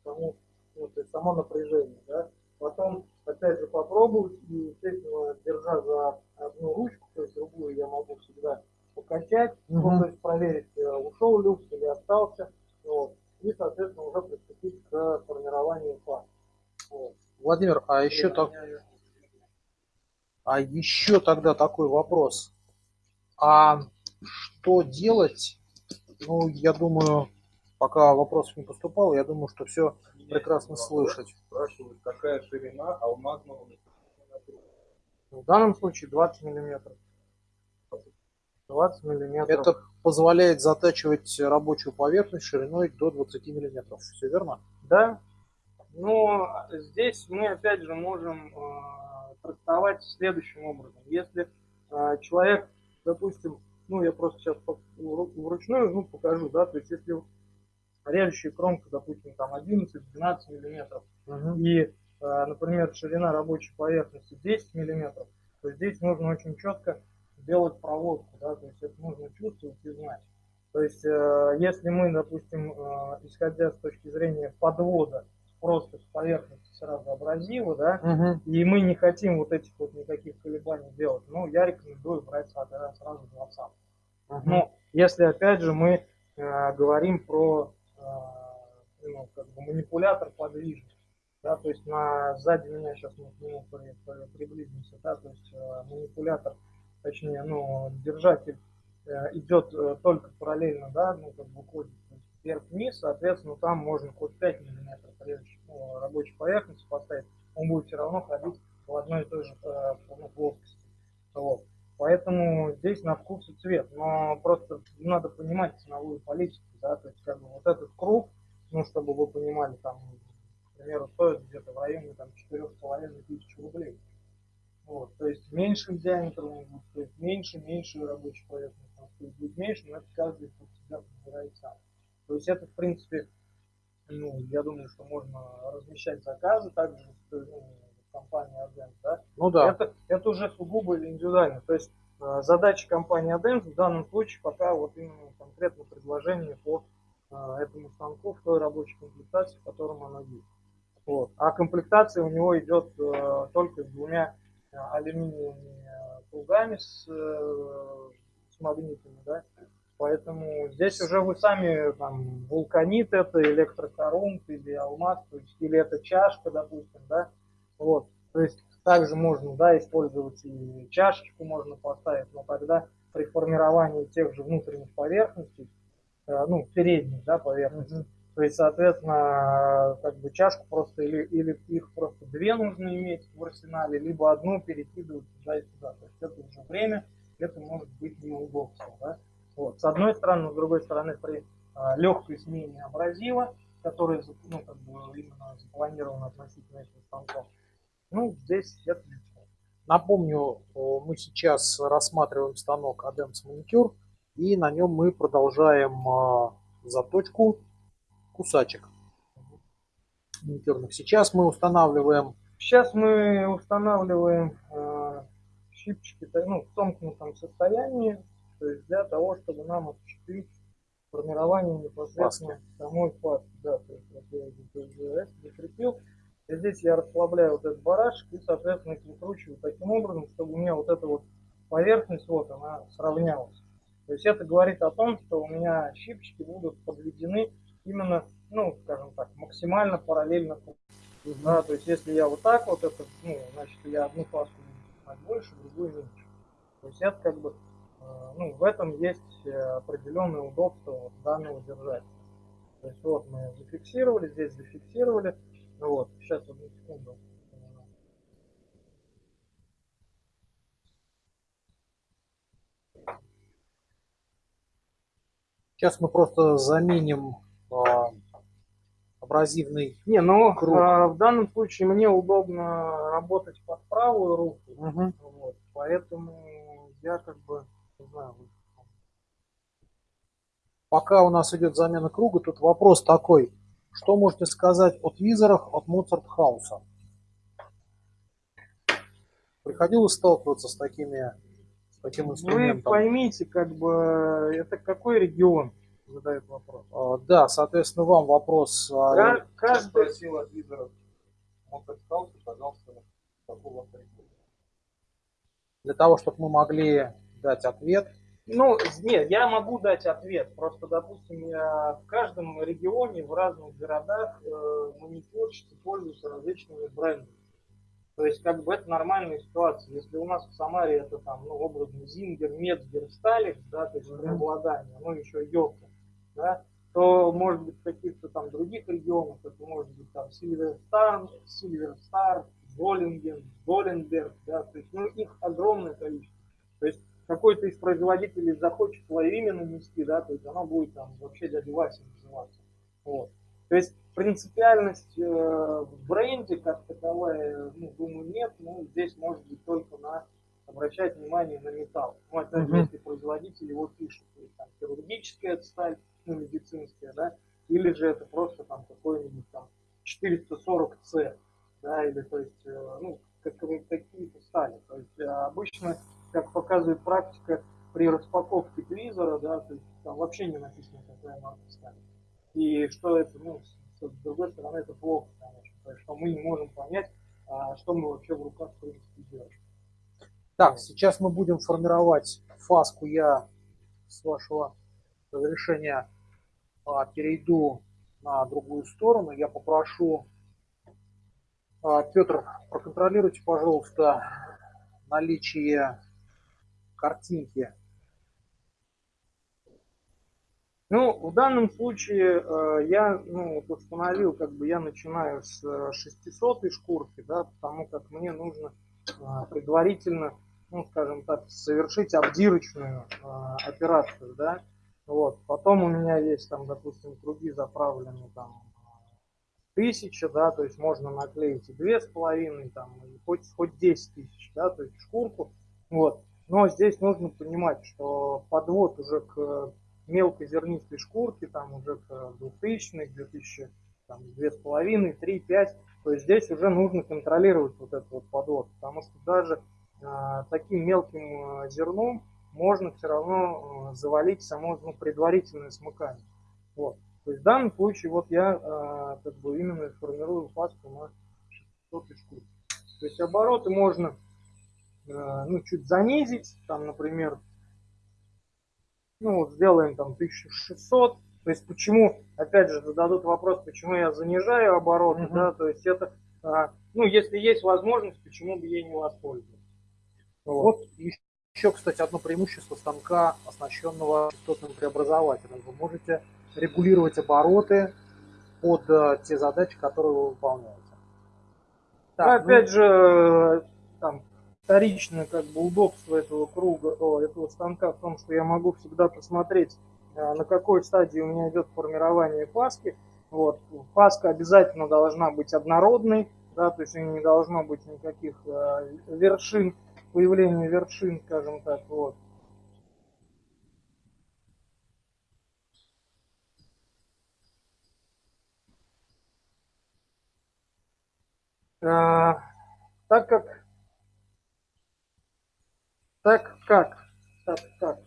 Speaker 2: саму, ну, то есть само напряжение, да. Потом, опять же, попробовать и, естественно, держа за одну ручку, то есть другую я могу всегда покачать, угу. ну, то есть проверить, э, ушел люкс или остался, вот, и, соответственно, уже приступить к формированию фаз.
Speaker 1: Вот. Владимир, а еще и так... А еще тогда такой вопрос. А что делать? Ну, я думаю, пока вопросов не поступало, я думаю, что все прекрасно слышать.
Speaker 3: Спрашивают, какая ширина алмазного
Speaker 2: в данном случае 20 миллиметров. 20 миллиметров.
Speaker 1: Это позволяет затачивать рабочую поверхность шириной до 20 миллиметров. Все верно?
Speaker 2: Да. Но здесь мы опять же можем э, трактовать следующим образом. Если э, человек, допустим, ну я просто сейчас вручную ну, покажу, да, то есть если режущая кромка, допустим, там 11-12 миллиметров, угу. и Э, например, ширина рабочей поверхности 10 миллиметров, то здесь нужно очень четко делать проводку, да, то есть это нужно чувствовать и знать. То есть, э, если мы, допустим, э, исходя с точки зрения подвода, просто с поверхности сразу абразива, да,
Speaker 1: Мгм.
Speaker 2: и мы не хотим вот этих вот никаких колебаний делать, ну, я рекомендую брать сразу сразу 20.
Speaker 1: Мгм.
Speaker 2: Ну, если опять же мы э, говорим про ну, как бы манипулятор подвижный, да, то есть на сзади меня сейчас мы к нему при- при- приблизимся, да, то есть э, манипулятор, точнее, ну, держатель э, идет э, только параллельно, да, ну, как бы есть вверх-вниз, соответственно, там можно хоть 5 миллиметров прежде ну, рабочей поверхности поставить, он будет все равно ходить в одной и той же э, ну, плоскости. Вот. Поэтому здесь на вкус и цвет. Но просто надо понимать ценовую политику, да, то есть как бы вот этот круг, ну, чтобы вы понимали, там, к примеру, стоит где-то в районе там четырех с половиной тысяч рублей. Вот, то есть меньшим диаметром он будет стоить меньше, меньше рабочей поверхности он стоит будет меньше, но это каждый под себя подбирает сам. То есть это, в принципе, ну, я думаю, что можно размещать заказы также ну, в компании Advance, да,
Speaker 1: Ну да.
Speaker 2: это, это уже сугубо индивидуально. То есть э, задача компании Adens в данном случае пока вот именно конкретно предложение по э, этому станку в той рабочей комплектации, в котором оно есть. Вот. А комплектация у него идет э, только с двумя э, алюминиевыми э, кругами с, э, с магнитами, да. Поэтому здесь уже вы сами там вулканит это, электрокорунт или алмаз, то есть, или это чашка, допустим, да. Вот. То есть также можно да, использовать и чашечку можно поставить, но тогда при формировании тех же внутренних поверхностей, э, ну, передних да, поверхностей, то есть, соответственно, как бы чашку просто или, или их просто две нужно иметь в арсенале, либо одну перекидывать туда и сюда. То есть это уже время, это может быть неудобство. Да? Вот. С одной стороны, но с другой стороны, при а, легкой смене абразива, который ну, как бы именно запланирован относительно этих станков, ну, здесь легко.
Speaker 1: Напомню, о, мы сейчас рассматриваем станок Adams Manicure, и на нем мы продолжаем а, заточку кусачек маникюрных. Сейчас мы устанавливаем
Speaker 2: Сейчас мы устанавливаем э, щипчики ну, в сомкнутом состоянии, то есть для того, чтобы нам осуществить формирование непосредственно самой пасты. Да, то есть вот я здесь закрепил. И здесь я расслабляю вот этот барашек и, соответственно, их выкручиваю таким образом, чтобы у меня вот эта вот поверхность, вот она сравнялась. То есть это говорит о том, что у меня щипчики будут подведены именно, ну, скажем так, максимально параллельно кругу. Да, то есть если я вот так вот это, ну, значит, я одну буду снимать больше, другую меньше. То есть это как бы, э, ну, в этом есть э, определенное удобство вот данного держателя. То есть вот мы зафиксировали, здесь зафиксировали. Ну вот, сейчас одну секунду.
Speaker 1: Сейчас мы просто заменим а, абразивный.
Speaker 2: Не, ну
Speaker 1: Круг.
Speaker 2: а, в данном случае мне удобно работать под правую руку,
Speaker 1: Мгм.
Speaker 2: вот, поэтому я как бы, не знаю,
Speaker 1: Пока у нас идет замена круга, тут вопрос такой. Что можете сказать о твизерах от Mozart House? Приходилось сталкиваться с такими с таким
Speaker 2: Вы
Speaker 1: инструментом?
Speaker 2: поймите, как бы, это какой регион задает вопрос.
Speaker 1: А, Да, соответственно, вам вопрос. а,
Speaker 2: Ка- Каждый,
Speaker 3: Спросил от лидеров Мотокхауса, пожалуйста, какого региона.
Speaker 1: Для того, чтобы мы могли дать ответ.
Speaker 2: Ну, нет, я могу дать ответ. Просто, допустим, я в каждом регионе, в разных городах э, маникюрщицы пользуются различными брендами. То есть, как бы это нормальная ситуация. Если у нас в Самаре это там, ну, образно Зингер, Мецгер, Сталик, да, то есть преобладание, ну, еще Йока, да, то, может быть, в каких-то там других регионах, это может быть там Сильверстар, Сильверстар, Золинген, Золенберг, да, то есть, ну, их огромное количество. Какой-то из производителей захочет свое имя нанести, да, то есть оно будет там вообще дядя Вася называться. Вот. То есть принципиальность э, в бренде как таковая, ну, думаю, нет, ну, здесь может быть только на обращать внимание на металл. Ну, опять же, если производитель его пишет, то есть там хирургическая сталь, ну, медицинская, да, или же это просто там какой-нибудь там 440C, да, или то есть, э, ну, как, какие-то стали. То есть э, обычно как показывает практика, при распаковке твизера, да, то есть там вообще не написано, какая марка стали. И что это, ну, с другой стороны, это плохо, конечно, то есть, что мы не можем понять, а, что мы вообще в руках, в принципе, делаем.
Speaker 1: Так, сейчас мы будем формировать фаску. Я с вашего разрешения а, перейду на другую сторону. Я попрошу, а, Петр, проконтролируйте, пожалуйста, наличие картинки.
Speaker 2: Ну, в данном случае э, я ну, вот установил, как бы я начинаю с 600 шкурки, да, потому как мне нужно э, предварительно ну, скажем так, совершить обдирочную э, операцию, да, вот, потом у меня есть там, допустим, круги заправлены там тысяча, да, то есть можно наклеить и две с половиной, там, и хоть, хоть 10 тысяч, да, то есть шкурку, вот, но здесь нужно понимать, что подвод уже к мелкой зернистой шкурке, там уже к 2000 к 2000, там, две с половиной, три, пять, то есть здесь уже нужно контролировать вот этот вот подвод, потому что даже а, таким мелким а, зерном можно все равно а, завалить само ну, предварительное смыкание. Вот. То есть в данном случае вот я как бы именно формирую пасту на 600 шкур. То есть обороты можно ну, чуть занизить, там, например, ну вот сделаем там 1600. То есть почему, опять же, зададут вопрос, почему я занижаю обороты, угу. да, то есть это, ну если есть возможность, почему бы ей не воспользоваться.
Speaker 1: Вот еще, кстати, одно преимущество станка, оснащенного частотным преобразователем. Вы можете регулировать обороты под э, те задачи, которые вы выполняете.
Speaker 2: Так, ну, опять ну... же, там, вторичное как бы удобство этого круга, о, этого станка в том, что я могу всегда посмотреть, э, на какой стадии у меня идет формирование паски. Вот. Паска обязательно должна быть однородной, да, то есть не должно быть никаких э, вершин появлению вершин, скажем так, вот. А, так как, так как, так как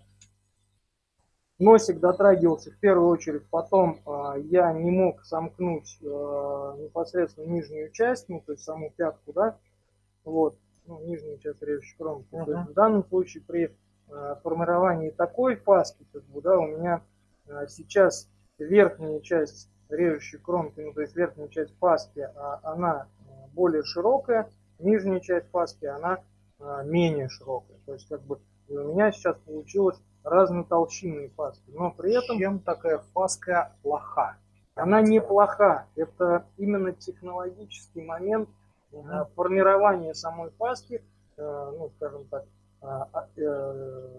Speaker 2: носик дотрагивался в первую очередь, потом э, я не мог сомкнуть э, непосредственно нижнюю часть, ну то есть саму пятку, да, вот, ну, нижнюю часть режущей кромки. Uh -huh. То есть в данном случае при э, формировании такой фаски, как бы, да, у меня э, сейчас верхняя часть режущей кромки, ну, то есть верхняя часть паски, а, она более широкая, нижняя часть паски, она менее широкая. То есть, как бы, у меня сейчас получилось разные толщинные паски, но при этом...
Speaker 1: Чем такая фаска плоха?
Speaker 2: Она не плоха, это именно технологический момент, Угу. Формирование самой паски, э, ну, скажем так, а, а, э,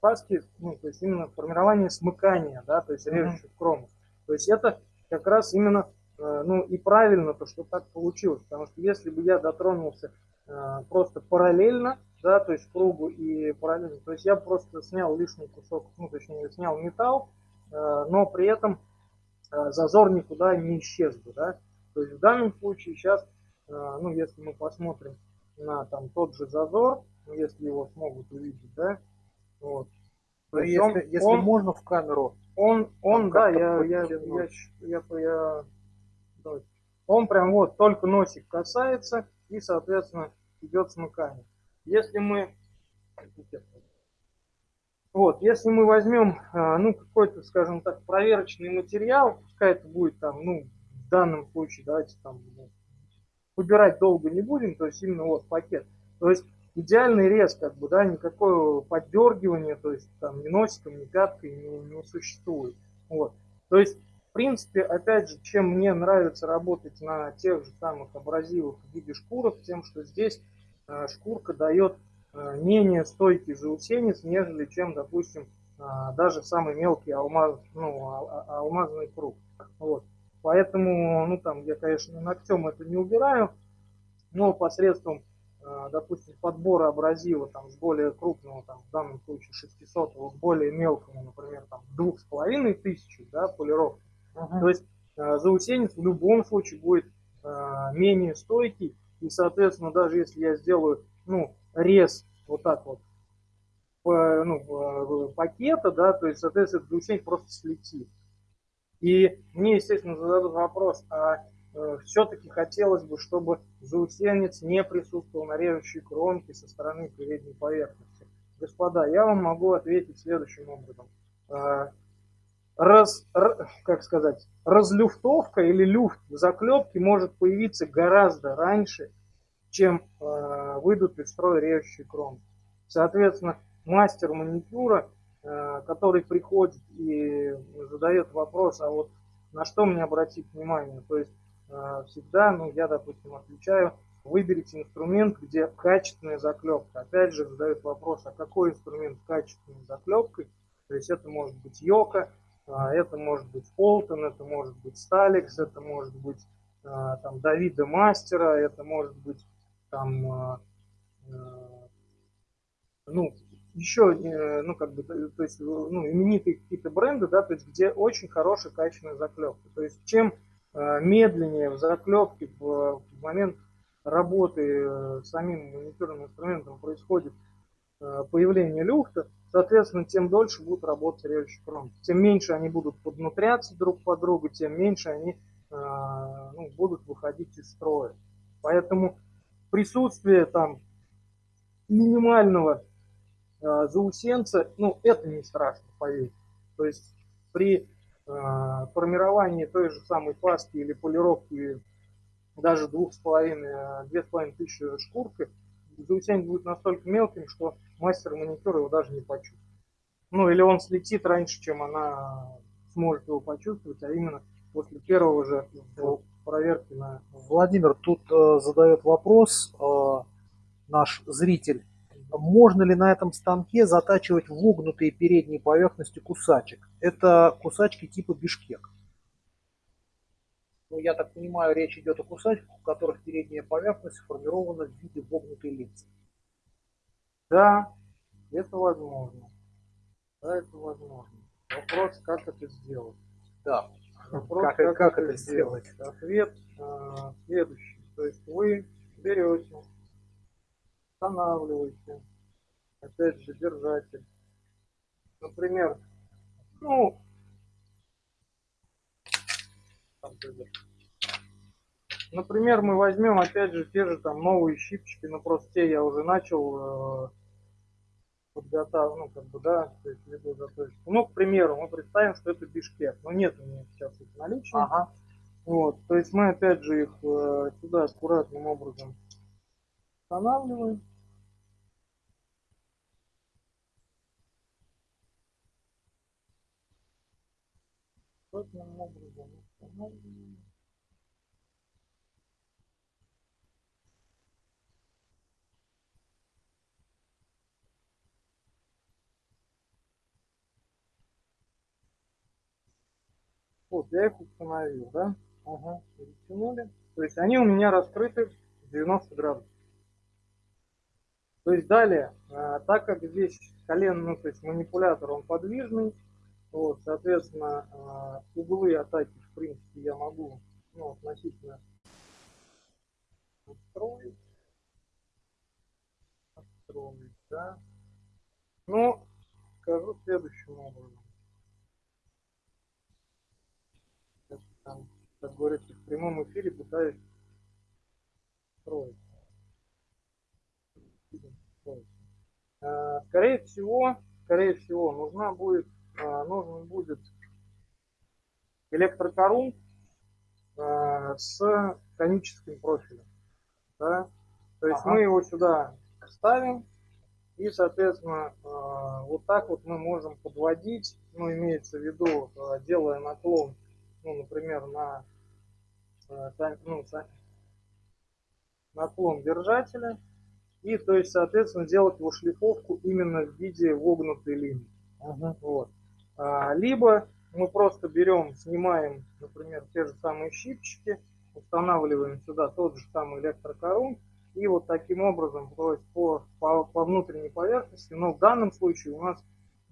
Speaker 2: паски, ну, то есть именно формирование смыкания, да, то есть режущих угу. кромок. То есть это как раз именно, ну, и правильно то, что так получилось, потому что если бы я дотронулся просто параллельно, да, то есть кругу и параллельно, то есть я просто снял лишний кусок, ну, точнее, снял металл, но при этом зазор никуда не исчез бы, да. То есть в данном случае сейчас ну, если мы посмотрим на там тот же зазор, ну, если его смогут увидеть, да, вот.
Speaker 1: То если, он, если он, можно в камеру.
Speaker 2: Он, он, да, я, я, я, я, я, я, я, он прям вот только носик касается и, соответственно, идет смыкание. Если мы, вот, если мы возьмем, а, ну, какой-то, скажем так, проверочный материал, пускай это будет там, ну, в данном случае, давайте там, выбирать долго не будем, то есть именно вот пакет. То есть идеальный рез, как бы, да, никакого поддергивания, то есть там ни носиком, ни пяткой не, не существует. Вот. То есть, принципе, опять же, чем мне нравится работать на тех же самых абразивах в виде шкурок, тем, что здесь э, шкурка дает э, менее стойкий заусенец, нежели чем, допустим, э, даже самый мелкий алмаз, ну, а, а, алмазный круг. Вот. Поэтому, ну там, я, конечно, ногтем это не убираю, но посредством, допустим, подбора абразива там, с более крупного, там, в данном случае 600, к более мелкому, например, там, двух с половиной тысячи, да, полировки. Uh-huh. То есть э, заусенец в любом случае будет э, менее стойкий, и, соответственно, даже если я сделаю, ну, рез вот так вот, ну, пакета, да, то есть, соответственно, заусенец просто слетит. И мне, естественно, зададут вопрос, а э, все-таки хотелось бы, чтобы заусенец не присутствовал на режущей кромке со стороны передней поверхности. Господа, я вам могу ответить следующим образом. Раз, как сказать, разлюфтовка или люфт заклепки может появиться гораздо раньше, чем э, выйдут из строя режущие кромки. Соответственно, мастер маникюра, э, который приходит и задает вопрос, а вот на что мне обратить внимание, то есть э, всегда, ну я, допустим, отвечаю, выберите инструмент, где качественная заклепка. Опять же задают вопрос, а какой инструмент качественной заклепкой, то есть это может быть йока, это может быть Фолтон, это может быть Сталикс, это может быть а, там Давида Мастера, это может быть там, а, ну, еще, э, ну, как бы, то есть, ну, именитые какие-то бренды, да, то есть, где очень хорошая качественная заклепка. То есть, чем медленнее в заклепке в, момент работы э, самим маникюрным инструментом происходит Э, появления люфта, соответственно, тем дольше будут работать режущие кромки. Тем меньше они будут поднутряться друг по другу, тем меньше они э, ну, будут выходить из строя. Поэтому присутствие там минимального э, заусенца, ну, это не страшно, поверьте. То есть при формировании той же самой паски или полировки даже двух с половиной, две с половиной тысячи шкуркой, заусенец будет настолько мелким, что мастер маникюра его даже не почувствует. Ну, или он слетит раньше, чем она сможет его почувствовать, а именно после первого же проверки на...
Speaker 1: Владимир, тут э, задает вопрос э, наш зритель. Можно ли на этом станке затачивать вогнутые передние поверхности кусачек? Это кусачки типа бишкек. Ну, я так понимаю, речь идет о кусачках, у которых передняя поверхность сформирована в виде вогнутой линзы.
Speaker 2: Да, это возможно. Да, это возможно. Вопрос, как это сделать.
Speaker 1: Да. Вопрос, как, как, как это сделать? сделать?
Speaker 2: Ответ э, следующий. То есть вы берете, устанавливаете, опять же, держатель. Например, ну, например, мы возьмем опять же те же там новые щипчики, но просто те я уже начал э, подготавливать, ну как бы да, то есть либо заточку. Ну, к примеру, мы представим, что это бишкек, но нет у меня сейчас их наличия. Ага. Вот, то есть мы опять же их э, сюда аккуратным образом устанавливаем. Аккуратным устанавливаем. Вот, я их установил, да? Ага, затянули. То есть они у меня раскрыты 90 градусов. То есть далее, а, так как здесь колен, ну то есть манипулятор, он подвижный, вот, соответственно, а, углы атаки, в принципе, я могу ну, относительно настроить. Настроить, да. Ну, скажу следующим образом. там, как говорится, в прямом эфире пытаюсь строить. А, скорее всего, скорее всего, нужна будет, нужен будет электрокорун а, с коническим профилем. Да? То есть ага. мы его сюда ставим, и, соответственно, вот так вот мы можем подводить, ну, имеется в виду, делая наклон ну, например, на э, ну, наклон держателя. И, то есть, соответственно, делать его шлифовку именно в виде вогнутой линии. Угу. Вот. А, либо мы просто берем, снимаем, например, те же самые щипчики, устанавливаем сюда тот же самый электрокорун, и вот таким образом, то есть по, по, по внутренней поверхности, но в данном случае у нас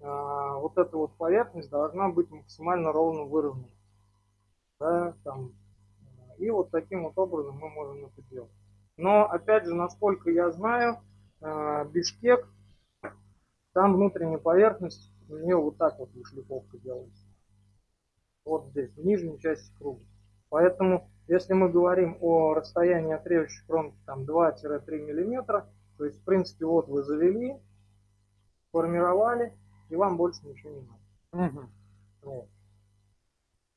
Speaker 2: а, вот эта вот поверхность должна быть максимально ровно выровнена да, там, и вот таким вот образом мы можем это делать. Но, опять же, насколько я знаю, э, Бишкек, там внутренняя поверхность, у нее вот так вот шлифовка делается. вот здесь, в нижней части круга. Поэтому, если мы говорим о расстоянии от режущей кромки там 2-3 мм, то есть, в принципе, вот вы завели, формировали, и вам больше ничего не надо. Угу. Вот.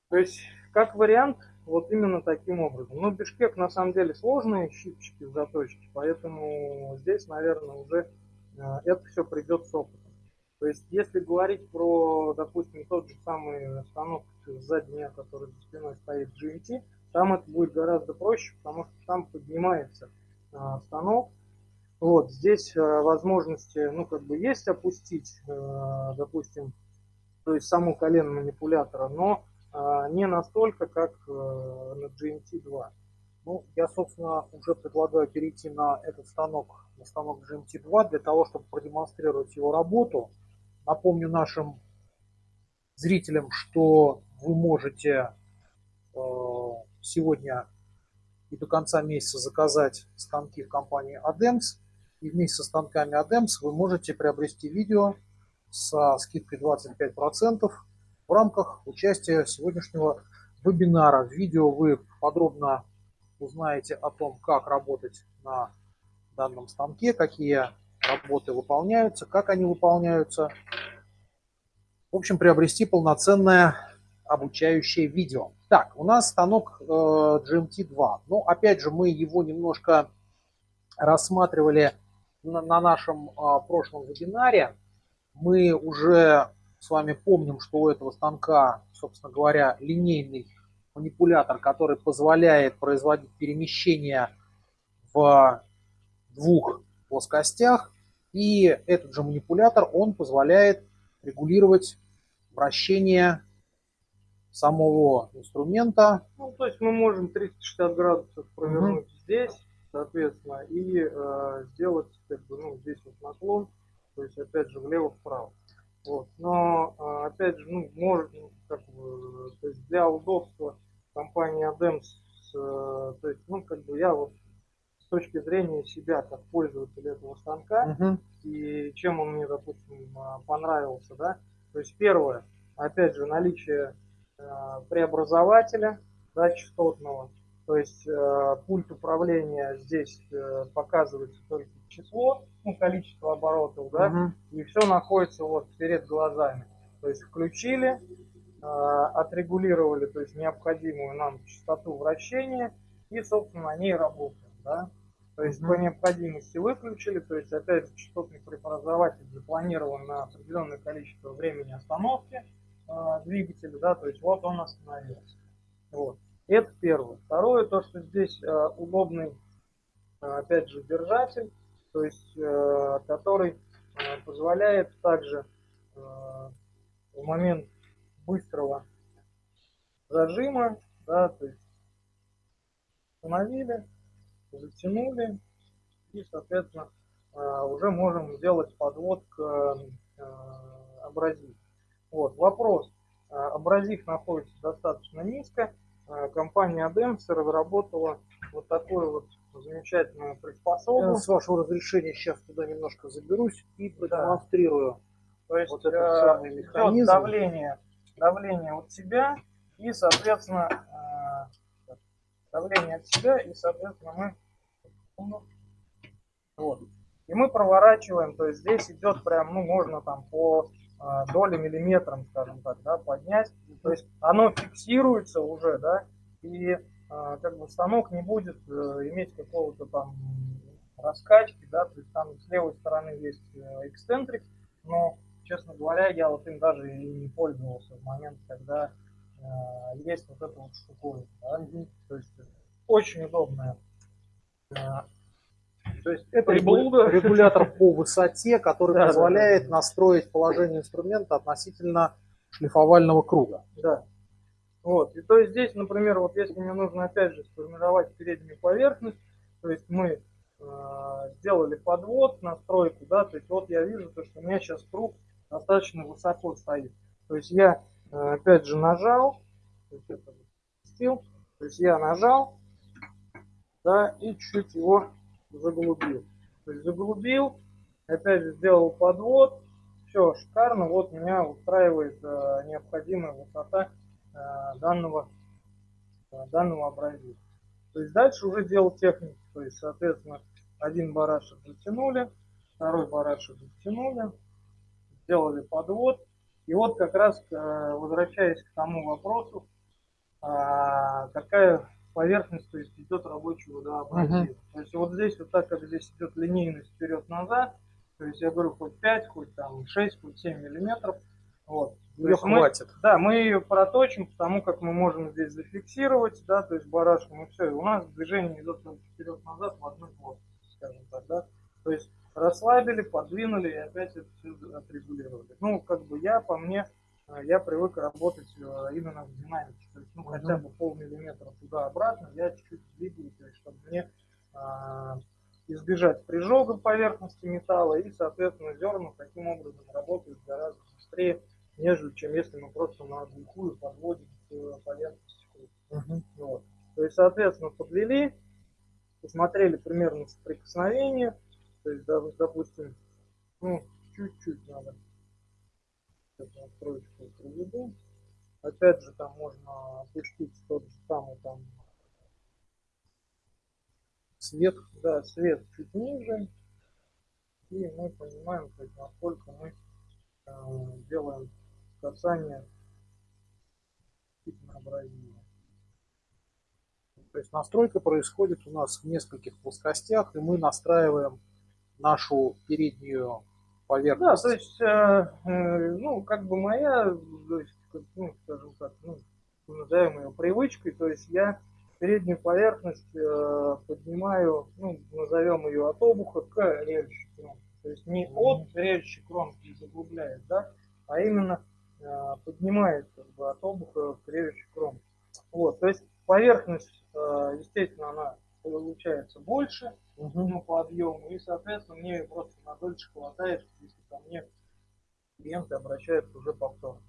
Speaker 2: То есть, как вариант, вот именно таким образом. Но Бишкек на самом деле сложные щипчики, заточки, поэтому здесь, наверное, уже э, это все придет с опытом. То есть, если говорить про, допустим, тот же самый станок сзади меня, который за спиной стоит GMT, там это будет гораздо проще, потому что там поднимается э, станок. Вот, здесь э, возможности, ну, как бы есть опустить, допустим, то есть саму колено манипулятора, но а, не настолько, как э, на GMT-2.
Speaker 1: Ну, я, собственно, уже предлагаю перейти на этот станок, на станок GMT-2, для того, чтобы продемонстрировать его работу. Напомню нашим зрителям, что вы можете э, сегодня и до конца месяца заказать станки в компании ADEMS. И вместе со станками ADEMS вы можете приобрести видео со скидкой 25% в рамках участия сегодняшнего вебинара. В видео вы подробно узнаете о том, как работать на данном станке, какие работы выполняются, как они выполняются. В общем, приобрести полноценное обучающее видео. Так, у нас станок э, GMT2. Ну, опять же, мы его немножко рассматривали на, на нашем э, прошлом вебинаре. Мы уже с вами помним, что у этого станка, собственно говоря, линейный манипулятор, который позволяет производить перемещения в двух плоскостях. И этот же манипулятор, он позволяет регулировать вращение самого инструмента.
Speaker 2: Ну, то есть мы можем 360 градусов провернуть угу. здесь, соответственно, и э, сделать как бы, ну, здесь вот наклон, то есть опять же влево-вправо. Вот. Но, а, опять же, ну, может, ну, как бы, то есть для удобства компании ADEMS, э, то есть, ну, как бы я вот с точки зрения себя, как пользователя этого станка, uh-huh. и чем он мне, допустим, а, понравился, да, то есть первое, опять же, наличие э, преобразователя, да, частотного, то есть э, пульт управления здесь э, показывается только число, ну, количество оборотов, да, угу. и все находится вот перед глазами. То есть включили, э, отрегулировали, то есть необходимую нам частоту вращения и, собственно, на ней работаем, да. То есть по необходимости выключили, то есть опять же частотный преобразователь запланирован на определенное количество времени остановки э, двигателя, да, то есть вот он остановился. Вот. Это первое. Второе, то, что здесь э, удобный, э, опять же, держатель, то есть, э, который э, позволяет также э, в момент быстрого зажима, да, то есть установили, затянули и, соответственно, э, уже можем сделать подвод к э, абразив. Вот, вопрос. Э, абразив находится достаточно низко, компания Adams разработала вот такую вот замечательную приспособу. Я
Speaker 1: с вашего разрешения сейчас туда немножко заберусь и продемонстрирую. Да.
Speaker 2: То есть вот этот э, самый механизм. давление, давление от себя и, соответственно, давление от себя и, соответственно, мы вот. И мы проворачиваем, то есть здесь идет прям, ну, можно там по э, доли миллиметрам, скажем так, да, поднять. То есть оно фиксируется уже, да, и э, как бы станок не будет э, иметь какого-то там раскачки, да, то есть там с левой стороны есть э, эксцентрик, но, честно говоря, я вот им даже и не пользовался в момент, когда есть вот эта вот штуковина, да, то есть очень удобная
Speaker 1: э, то есть это приблуда. [laughs] регулятор по высоте, который да, позволяет да, да. настроить положение инструмента относительно шлифовального круга.
Speaker 2: Да. Вот. И то есть здесь, например, вот если мне нужно опять же сформировать переднюю поверхность, то есть мы э, сделали подвод, настройку, да, то есть вот я вижу, то, что у меня сейчас круг достаточно высоко стоит. То есть я опять же нажал, то есть, я нажал, да, и чуть его заглубил. То есть заглубил, опять же сделал подвод, все шикарно, вот меня устраивает э, необходимая высота данного, данного абразива. То есть дальше уже дело техники. То есть, соответственно, один барашек затянули, второй барашек затянули, сделали подвод. И вот как раз возвращаясь к тому вопросу, какая поверхность, то есть идет рабочий водообразив. Uh-huh. То есть вот здесь вот так, как здесь идет линейность вперед-назад, то есть я говорю хоть 5, хоть там 6, хоть 7 миллиметров. Вот.
Speaker 1: Ее хватит.
Speaker 2: Мы, да, мы ее проточим, потому как мы можем здесь зафиксировать, да, то есть барашком и все. И у нас движение идет вперед-назад в одной плоскости, скажем так, да. То есть расслабили, подвинули и опять это все отрегулировали. Ну, как бы я, по мне, Э, я привык работать э, именно в динамике. То есть, ну, хотя бы полмиллиметра туда-обратно я чуть-чуть двигаю, то есть, чтобы мне а, избежать прижога поверхности металла и, соответственно, зерна таким образом работают гораздо быстрее, нежели чем если мы просто на глухую подводим к поверхности. Uh-huh. Вот. То есть, соответственно, подвели, посмотрели примерно соприкосновение, то есть, допустим, ну, чуть-чуть надо настройку проведу. Опять же, там можно опустить тот же самый там свет, да, свет чуть ниже. И мы понимаем, то есть, насколько мы э, делаем касание абразива.
Speaker 1: То есть настройка происходит у нас в нескольких плоскостях, и мы настраиваем нашу переднюю поверхность.
Speaker 2: Да, то есть, э, э, ну, как бы моя, то есть, ну, скажем так, ну, назовем ее привычкой, то есть я переднюю поверхность э, поднимаю, ну, назовем ее от обуха к режущей кромке. То есть не от режущей кромки заглубляет, да, а именно э, поднимает как бы, от обуха к режущей кромке. Вот, то есть поверхность, э, естественно, она получается больше, угу. по объему, и, соответственно, мне просто на дольше хватает, если ко мне клиенты обращаются уже повторно.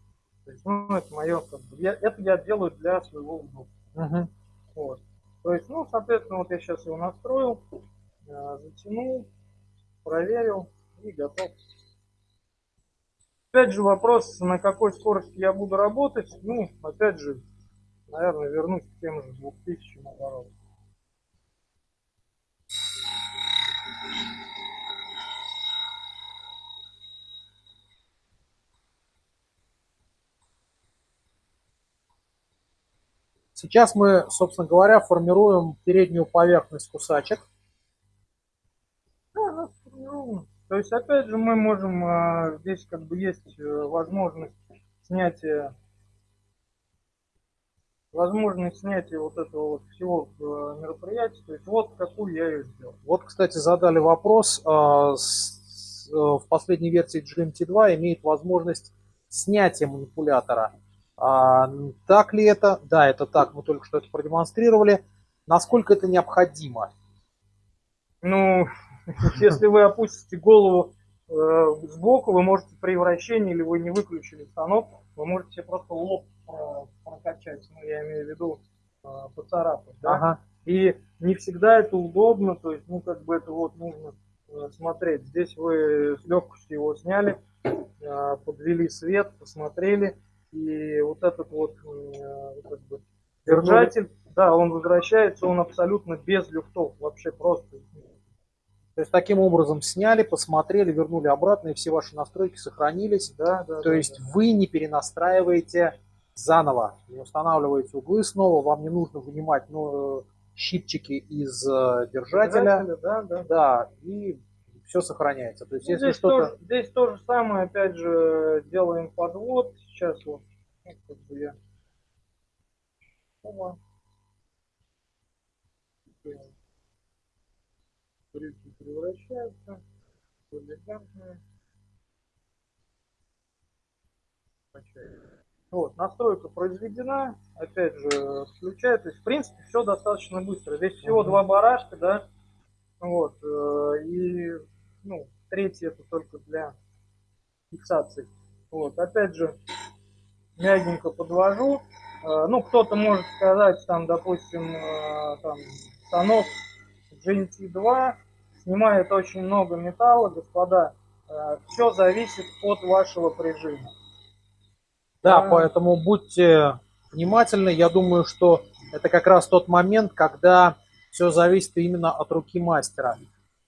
Speaker 2: То есть, ну, это мое, как бы, я, это я делаю для своего удобства. Угу. Вот. То есть, ну, соответственно, вот я сейчас его настроил, э, затянул, проверил и готов. Опять же вопрос, на какой скорости я буду работать. Ну, опять же, наверное, вернусь к тем же 2000 оборотам.
Speaker 1: Сейчас мы, собственно говоря, формируем переднюю поверхность кусачек.
Speaker 2: Да, ну, то есть, опять же, мы можем, а, здесь как бы есть э, возможность снятия возможность снятия вот этого вот всего э, мероприятия. То есть вот какую я ее сделал.
Speaker 1: Вот, кстати, задали вопрос. А, э, в последней версии GMT2 имеет возможность снятия манипулятора. А, так ли это? Да, это так, мы только что это продемонстрировали. Насколько это необходимо?
Speaker 2: Ну, [laughs] если вы опустите голову э, сбоку, вы можете при вращении, или вы не выключили станок, вы можете просто лоб э, прокачать, ну, я имею в виду э, поцарапать, да? Ага. И не всегда это удобно, то есть, ну, как бы это вот нужно э, смотреть. Здесь вы с легкостью его сняли, э, подвели свет, посмотрели, и вот этот вот э, как бы, держатель, да, он возвращается, он абсолютно без люфтов, вообще просто.
Speaker 1: То есть таким образом сняли, посмотрели, вернули обратно, и все ваши настройки сохранились. Да, да, То да, есть да. вы не перенастраиваете заново, не устанавливаете углы снова, вам не нужно вынимать ну, щипчики из э, держателя. держателя да, да. да, и все сохраняется. То есть, ну, если
Speaker 2: здесь, то, здесь то же самое, опять же, делаем подвод. Сейчас вот, ну, как бы я... Ома. Брюки превращаются в элегантные. Вот, настройка произведена, опять же, включает, то есть, в принципе, все достаточно быстро. Здесь всего два барашка, да, вот, э, и ну, третий это только для фиксации. Вот, опять же, мягенько подвожу. Э, ну, кто-то может сказать, там, допустим, э, там, станок GNT2 снимает очень много металла, господа. Э, Все зависит от вашего прижима.
Speaker 1: Да, поэтому будьте внимательны. Я думаю, что это как раз тот момент, когда все зависит именно от руки мастера.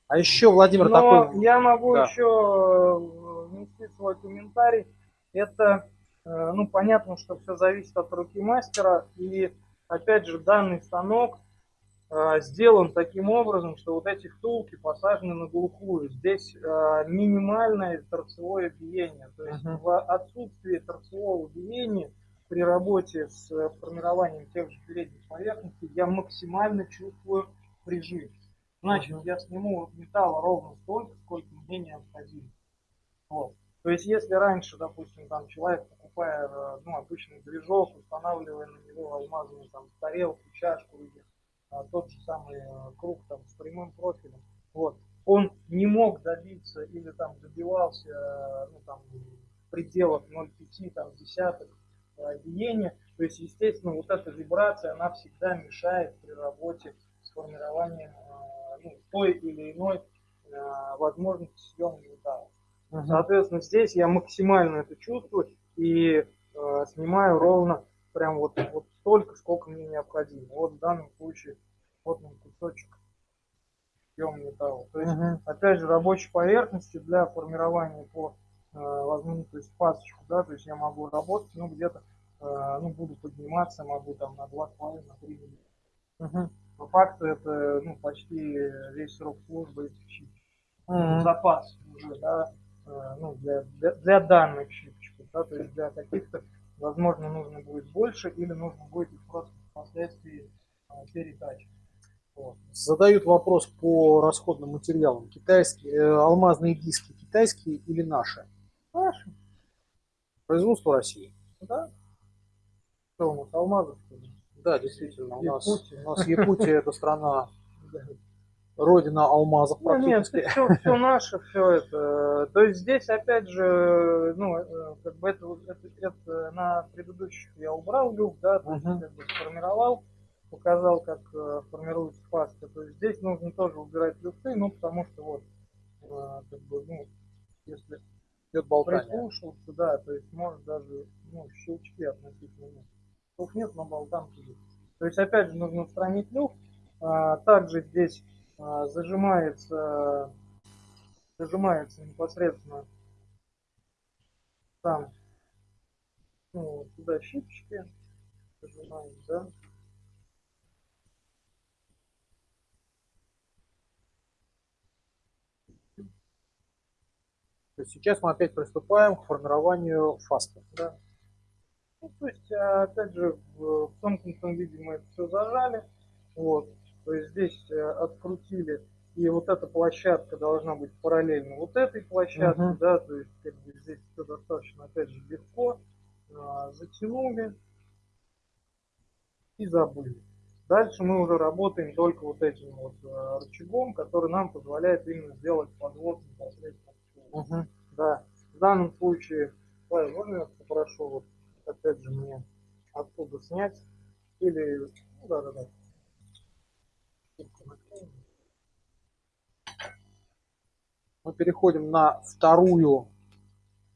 Speaker 1: А еще, Владимир,
Speaker 2: Но
Speaker 1: такой...
Speaker 2: я могу
Speaker 1: Да.
Speaker 2: еще э, внести свой комментарий. Это, э, ну, понятно, что все зависит от руки мастера. И, опять же, данный станок э, сделан таким образом, что вот эти втулки посажены на глухую. Здесь минимальное торцевое биение. То есть
Speaker 1: Мгм.
Speaker 2: в отсутствии торцевого биения при работе с формированием тех же передних поверхностей я максимально чувствую прижим. Значит, я сниму металла ровно столько, сколько мне необходимо. Вот. То есть, если раньше, допустим, там человек, покупая э, ну, обычный движок, устанавливая на него алмазную там тарелку, чашку или а, тот же самый э, круг там с прямым профилем, вот, он не мог добиться или там добивался э, ну, там, в пределах 0,5 там, десятых э, биения, то есть, естественно, вот эта вибрация, она всегда мешает при работе с формированием ну, той или иной э, возможности съема металла.
Speaker 1: Мгм.
Speaker 2: Соответственно, здесь я максимально это чувствую и э, снимаю ровно прям вот, вот столько, сколько мне необходимо. Вот в данном случае вот он кусочек съема металла. То есть,
Speaker 1: Мгм.
Speaker 2: опять же, рабочей поверхности для формирования по э, возьму, то есть пасочку, да, то есть я могу работать, ну, где-то, э, ну, буду подниматься, могу там на 2,5, на 3 мм.
Speaker 1: Мгм.
Speaker 2: По факту это, ну, почти весь срок службы этих щипчиков.
Speaker 1: Мгм.
Speaker 2: запас уже, да, э, ну, для, для, для данных щипчиков, да, то есть для каких-то, возможно, нужно будет больше или нужно будет их просто впоследствии э, перетачивать. Вот.
Speaker 1: Задают вопрос по расходным материалам. Китайские, э, алмазные диски китайские или наши?
Speaker 2: Наши,
Speaker 1: Производство России.
Speaker 2: да? Что у нас, алмазов, что ли?
Speaker 1: Да, действительно. У нас,
Speaker 2: Якутия.
Speaker 1: у нас Якутия это страна, родина алмазов
Speaker 2: Ну, нет, все, все наше, все это. То есть здесь, опять же, ну, э, как бы это, это, это на предыдущих я убрал люк, да, то есть
Speaker 1: Мгм.
Speaker 2: как бы сформировал, показал, как э, формируется паста. То есть здесь нужно тоже убирать люфты, ну, потому что вот, э, как бы, ну, если
Speaker 1: Идет болтание.
Speaker 2: прислушался, да, то есть может даже, ну, щелчки относительно Тут нет, но болтанки есть. То есть, опять же, нужно устранить люфт. А, также здесь а, зажимается, зажимается непосредственно там, ну, сюда щипчики, зажимаем, да.
Speaker 1: То есть сейчас мы опять приступаем к формированию фаста.
Speaker 2: Да. Ну, то есть, а, опять же, в, сомкнутом виде мы это все зажали. Вот. То есть здесь э, открутили. И вот эта площадка должна быть параллельно вот этой площадке,
Speaker 1: Мгм.
Speaker 2: да, то есть как бы здесь все достаточно, опять же, легко. А, затянули и забыли. Дальше мы уже работаем только вот этим вот э, рычагом, который нам позволяет именно сделать подвод непосредственно.
Speaker 1: Мгм.
Speaker 2: Да, в данном случае, Павел, можно я попрошу вот опять же мне оттуда снять или, ну да, да, да.
Speaker 1: Мы переходим на вторую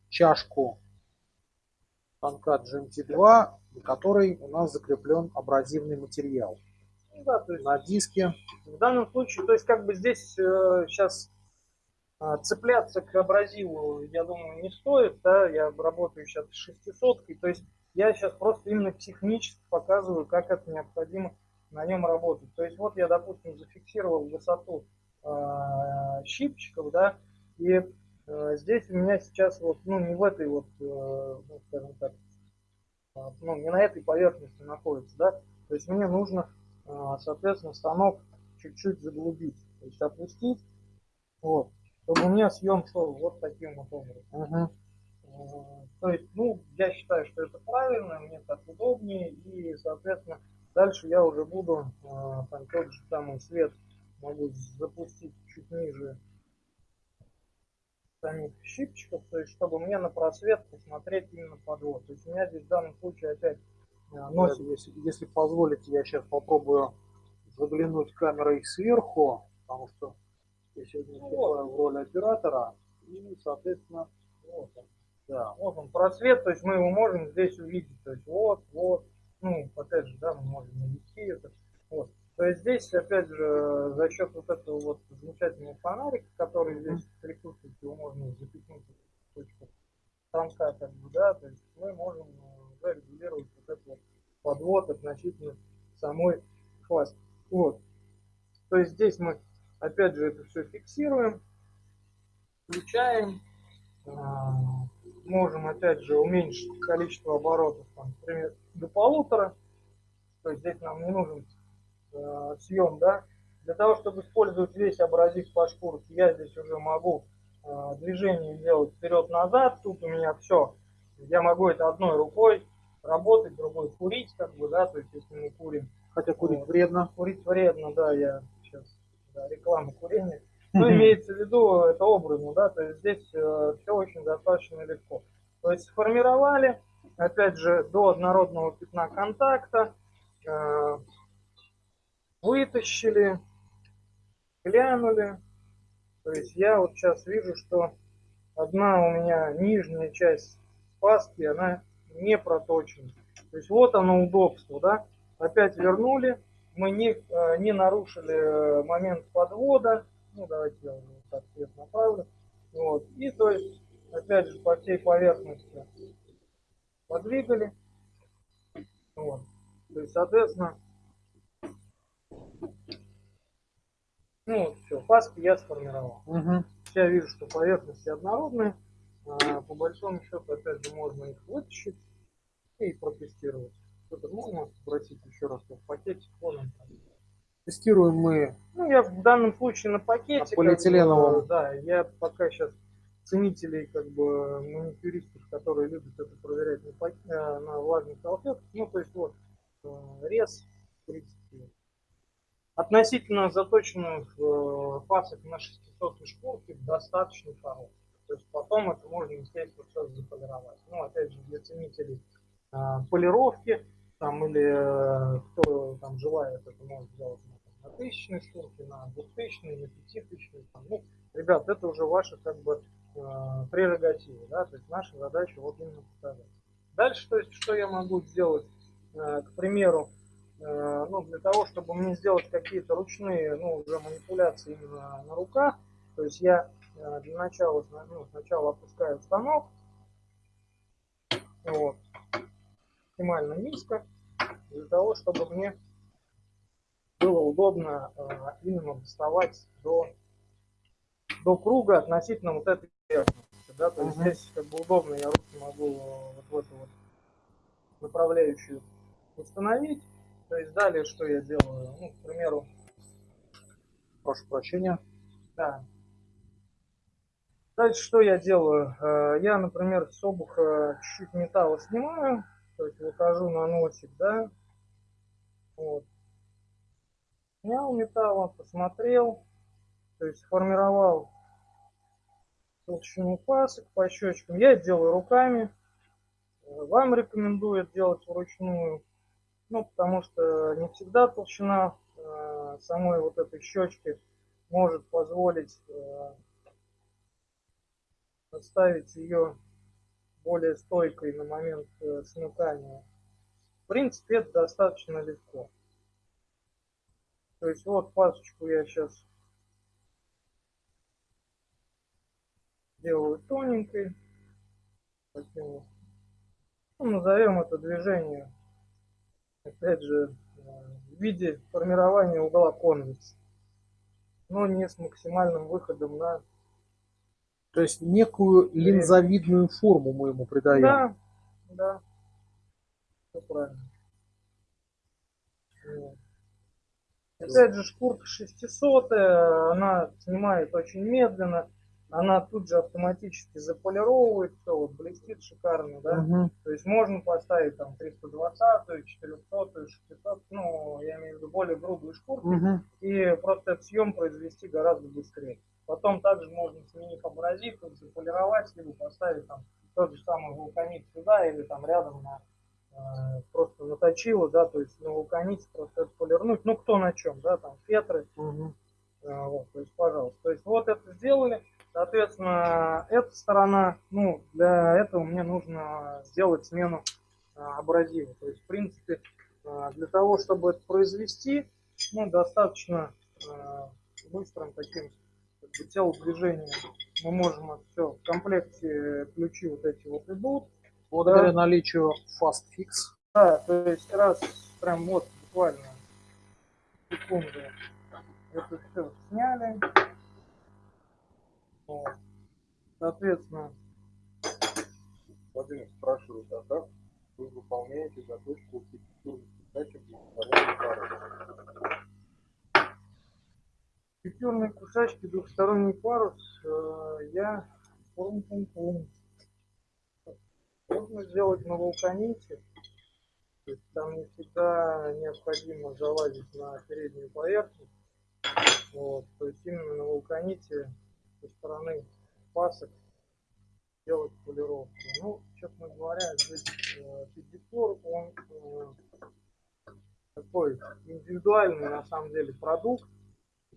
Speaker 1: чашку станка GMT2, на которой у нас закреплен абразивный материал.
Speaker 2: Ну да, то есть
Speaker 1: На диске
Speaker 2: в данном случае, то есть как бы здесь сейчас цепляться к абразиву, я думаю, не стоит, да, я работаю сейчас с шестисоткой, то есть я сейчас просто именно технически показываю, как это необходимо на нем работать. То есть вот я, допустим, зафиксировал высоту э, щипчиков, да, и э, здесь у меня сейчас вот, ну, не в этой вот, э, ну, скажем так, ну, не на этой поверхности находится, да, то есть мне нужно, э, соответственно, станок чуть-чуть заглубить, то есть опустить, вот, чтобы у меня съем шел вот таким вот образом. Э, То есть, ну, я считаю, что это правильно, мне так удобнее, и, соответственно, дальше я уже буду, э, там, тот же самый свет могу запустить чуть ниже самих щипчиков, то есть, чтобы мне на просвет посмотреть именно подвод. То есть, у меня здесь в данном случае опять э, носик
Speaker 1: Если, если позволите, я сейчас попробую заглянуть камерой сверху, потому что я сегодня выступаю в роли оператора. И, соответственно, вот он. Да.
Speaker 2: Вот он просвет, то есть мы его можем здесь увидеть. То есть вот, вот. ну, опять же, да, мы можем навести это. Вот. То есть здесь, опять же, за счет вот этого вот замечательного фонарика, который здесь присутствует, его можно запихнуть в точку станка, как бы, да, то есть мы можем э, уже регулировать вот этот вот подвод относительно самой фаски. Вот. То есть здесь мы, опять же, это все фиксируем, включаем, а, можем, опять же, уменьшить количество оборотов, там, например, до полутора. То есть здесь нам не нужен э, съем, да. Для того, чтобы использовать весь абразив по шкурке, я здесь уже могу э, движение делать вперед-назад. Тут у меня все. Я могу это одной рукой работать, другой курить, как бы, да, то есть если мы курим.
Speaker 1: Хотя курить вот. вредно.
Speaker 2: Курить вредно, да, я реклама курения. Ну, имеется в виду, это образно, да, то есть здесь э, все очень достаточно легко. То есть сформировали, опять же, до однородного пятна контакта, э, вытащили, глянули. То есть я вот сейчас вижу, что одна у меня нижняя часть паски, она не проточена. То есть вот оно удобство, да. Опять вернули, мы не, э, не нарушили момент подвода, ну, давайте я уже так цвет направлю. Вот. И то есть, опять же, по всей поверхности подвигали. Вот. То есть, соответственно, ну вот все, паски я сформировал.
Speaker 1: Угу.
Speaker 2: Я вижу, что поверхности однородные. А, по большому счету, опять же, можно их вытащить и протестировать. Что-то можно спросить еще раз, в вон он там.
Speaker 1: Тестируем мы.
Speaker 2: Ну, я в данном случае на пакете.
Speaker 1: полиэтиленовом.
Speaker 2: Как бы, да, я пока сейчас ценителей, как бы, маникюристов, которые любят это проверять на, пак... Э, на влажных салфетках. Ну, то есть, вот, э, рез, в принципе, относительно заточенных э, пасок на 600 шкурке достаточно хороший. То есть, потом это можно, естественно, все заполировать. Ну, опять же, для ценителей полировки, там, или кто там желает, это может сделать на тысячной шкурке, на двухтысячной, на пятитысячной. Ну, ребят, это уже ваши как бы э, прерогативы, да, то есть наша задача вот именно показать. Дальше, то есть, что я могу сделать, э, к примеру, э, ну, для того, чтобы мне сделать какие-то ручные, ну, уже манипуляции именно на руках, то есть я э, для начала, ну, сначала опускаю станок, вот, максимально низко, для того, чтобы мне было удобно э, именно доставать до, до круга относительно вот этой поверхности. Да? То есть здесь как бы удобно, я руки могу вот в эту вот направляющую установить. То есть далее что я делаю? Ну, к примеру,
Speaker 1: прошу прощения.
Speaker 2: Да. Дальше что я делаю? Э, я, например, с обуха чуть-чуть металла снимаю, то есть выхожу на носик, да, вот. Снял металла, посмотрел, то есть сформировал толщину пасок по щечкам. Я это делаю руками. Вам рекомендую делать вручную. Ну, потому что не всегда толщина э, самой вот этой щечки может позволить э, оставить ее более стойкой на момент э, смыкания. В принципе, это достаточно легко. То есть вот пасочку я сейчас делаю тоненькой. Таким. Ну, назовем это движение, опять же, в виде формирования угла конвекса, но не с максимальным выходом на
Speaker 1: то есть некую линзовидную форму мы ему придаем.
Speaker 2: Да, да. Все правильно. Опять же, шкурка 600, она снимает очень медленно, она тут же автоматически заполировывает, все вот блестит шикарно, да.
Speaker 1: Угу.
Speaker 2: То есть можно поставить там 320, 400, 600, ну, я имею в виду более грубые шкурки,
Speaker 1: угу.
Speaker 2: и просто этот съем произвести гораздо быстрее. Потом также можно сменив абразив, заполировать, либо поставить там тот же самый вулканит сюда или там рядом на э, просто наточило, да, то есть на вулканите просто это полирнуть, ну кто на чем, да, там фетры,
Speaker 1: угу.
Speaker 2: э, вот, то есть пожалуйста. То есть вот это сделали, соответственно, эта сторона, ну для этого мне нужно сделать смену абразивы. То есть, в принципе, для того, чтобы это произвести, ну, достаточно быстрым таким как бы, телодвижением мы можем это все в комплекте ключи вот эти вот идут.
Speaker 1: Благодаря да. наличию Fast Fix.
Speaker 2: Да, то есть раз прям вот буквально секунды это все сняли. Вот. Соответственно.
Speaker 4: Владимир спрашивает, а как вы выполняете заточку архитектурных двухсторонней пары?
Speaker 2: Пятерные кусачки, двухсторонний парус, э, я можно сделать на вулканите. Там не всегда необходимо залазить на переднюю поверхность. Вот, то есть именно на вулканите со стороны пасок делать полировку. Ну, честно говоря, здесь э, он э, такой индивидуальный на самом деле продукт.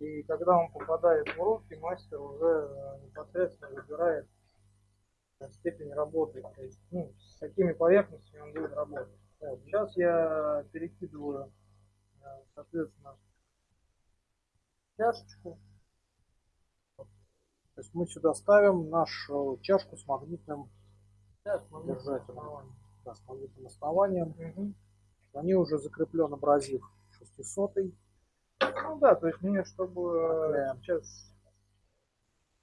Speaker 2: И когда он попадает в руки, мастер уже э, непосредственно выбирает э, степень работы. То есть, ну, с какими поверхностями он будет работать. Вот. Сейчас я перекидываю, э, соответственно, чашечку.
Speaker 1: То есть мы сюда ставим нашу чашку с магнитным
Speaker 2: да, с магнитным основанием.
Speaker 1: Да, с магнитным основанием. Угу. Они уже закреплен абразив 600 -й.
Speaker 2: Ну да, то есть мне, чтобы да. сейчас...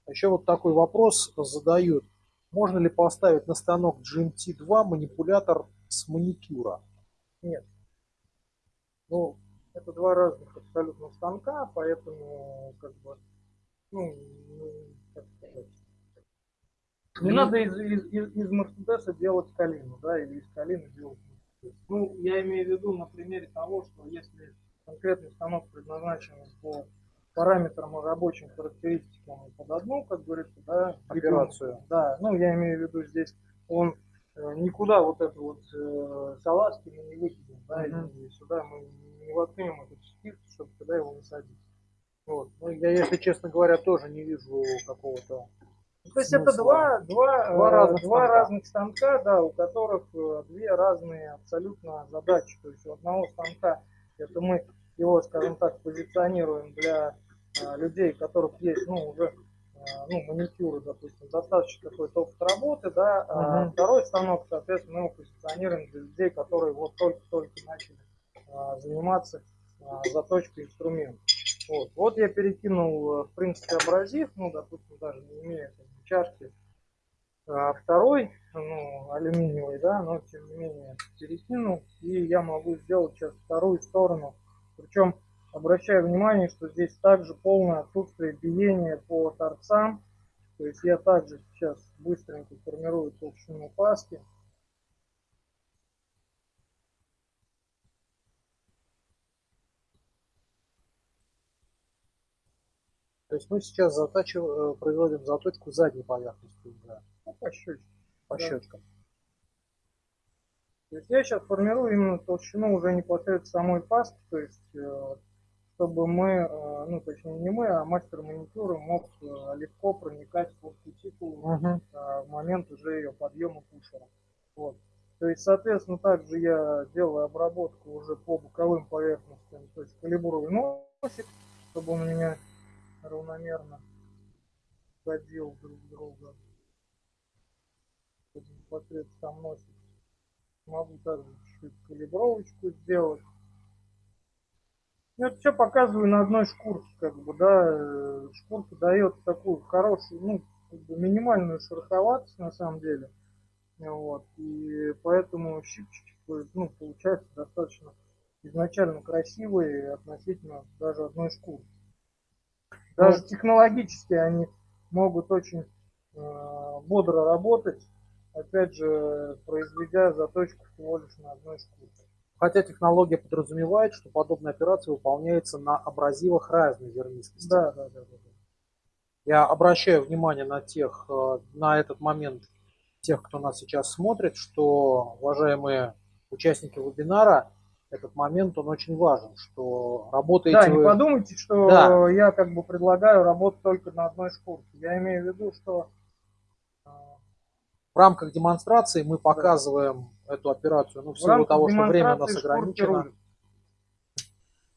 Speaker 1: Еще вот такой вопрос задают. Можно ли поставить на станок GMT2 манипулятор с маникюра?
Speaker 2: Нет. Ну, это два разных абсолютно станка, поэтому как бы, ну, ну как сказать, не ну, надо из, из, из, из Мерседеса делать калину, да, или из калины делать Мерседес. Ну, я имею в виду на примере того, что если конкретный станок предназначен по параметрам и рабочим характеристикам под одну, как говорится, да,
Speaker 1: операцию.
Speaker 2: Да, ну я имею в виду здесь он э, никуда вот эту вот э, салазки мы не выкинем, да, mm-hmm. и сюда мы не воткнем этот штифт, чтобы туда его насадить.
Speaker 1: Вот. Ну, я, если честно говоря, тоже не вижу какого-то
Speaker 2: то есть это два, два, два, разных, два станка. разных станка, да, у которых э, две разные абсолютно задачи. То есть у одного станка это мы его, скажем так, позиционируем для а, людей, у которых есть, ну, уже а, ну, маникюры, допустим, достаточно какой-то опыт работы, да, угу. а второй станок, соответственно, мы его позиционируем для людей, которые вот только-только начали а, заниматься а, заточкой инструмента. Вот. вот я перекинул, в принципе, абразив, ну, допустим, даже не имея чашки, а второй, ну, алюминиевый, да, но тем не менее перекинул. И я могу сделать сейчас вторую сторону. Причем обращаю внимание, что здесь также полное отсутствие биения по торцам. То есть я также сейчас быстренько формирую толщину паски.
Speaker 1: То есть мы сейчас затачиваем, э, производим заточку задней поверхности
Speaker 2: уже. Ну, по щечкам.
Speaker 1: По да. щечкам.
Speaker 2: То есть я сейчас формирую именно толщину уже непосредственно самой пасты, то есть э, чтобы мы, э, ну точнее не мы, а мастер маникюра мог легко проникать под кутикулу uh-huh. в момент уже ее подъема пушера. Вот. То есть, соответственно, также я делаю обработку уже по боковым поверхностям, то есть калибрую носик, чтобы он у меня равномерно ходил друг друга. Непосредственно сам носик. Могу также чуть-чуть калибровочку сделать. Я это все показываю на одной шкурке, как бы, да. Шкурка дает такую хорошую, ну, как бы минимальную шероховатость на самом деле. Вот. И поэтому щипчики, ну, получается достаточно изначально красивые относительно даже одной шкурки. Даже технологически они могут очень э, бодро работать, опять же, произведя заточку всего лишь на одной шкурке.
Speaker 1: Хотя технология подразумевает, что подобная операция выполняется на абразивах разной зернистости.
Speaker 2: Да, да, да, да.
Speaker 1: Я обращаю внимание на тех, э, на этот момент тех, кто нас сейчас смотрит, что, уважаемые участники вебинара, этот момент, он очень важен, что работаете
Speaker 2: Да, не вы... подумайте, что да. я как бы предлагаю работать только на одной шкурке. Я имею в виду, что...
Speaker 1: В рамках демонстрации мы показываем эту операцию, ну, в силу того, что время у нас ограничено.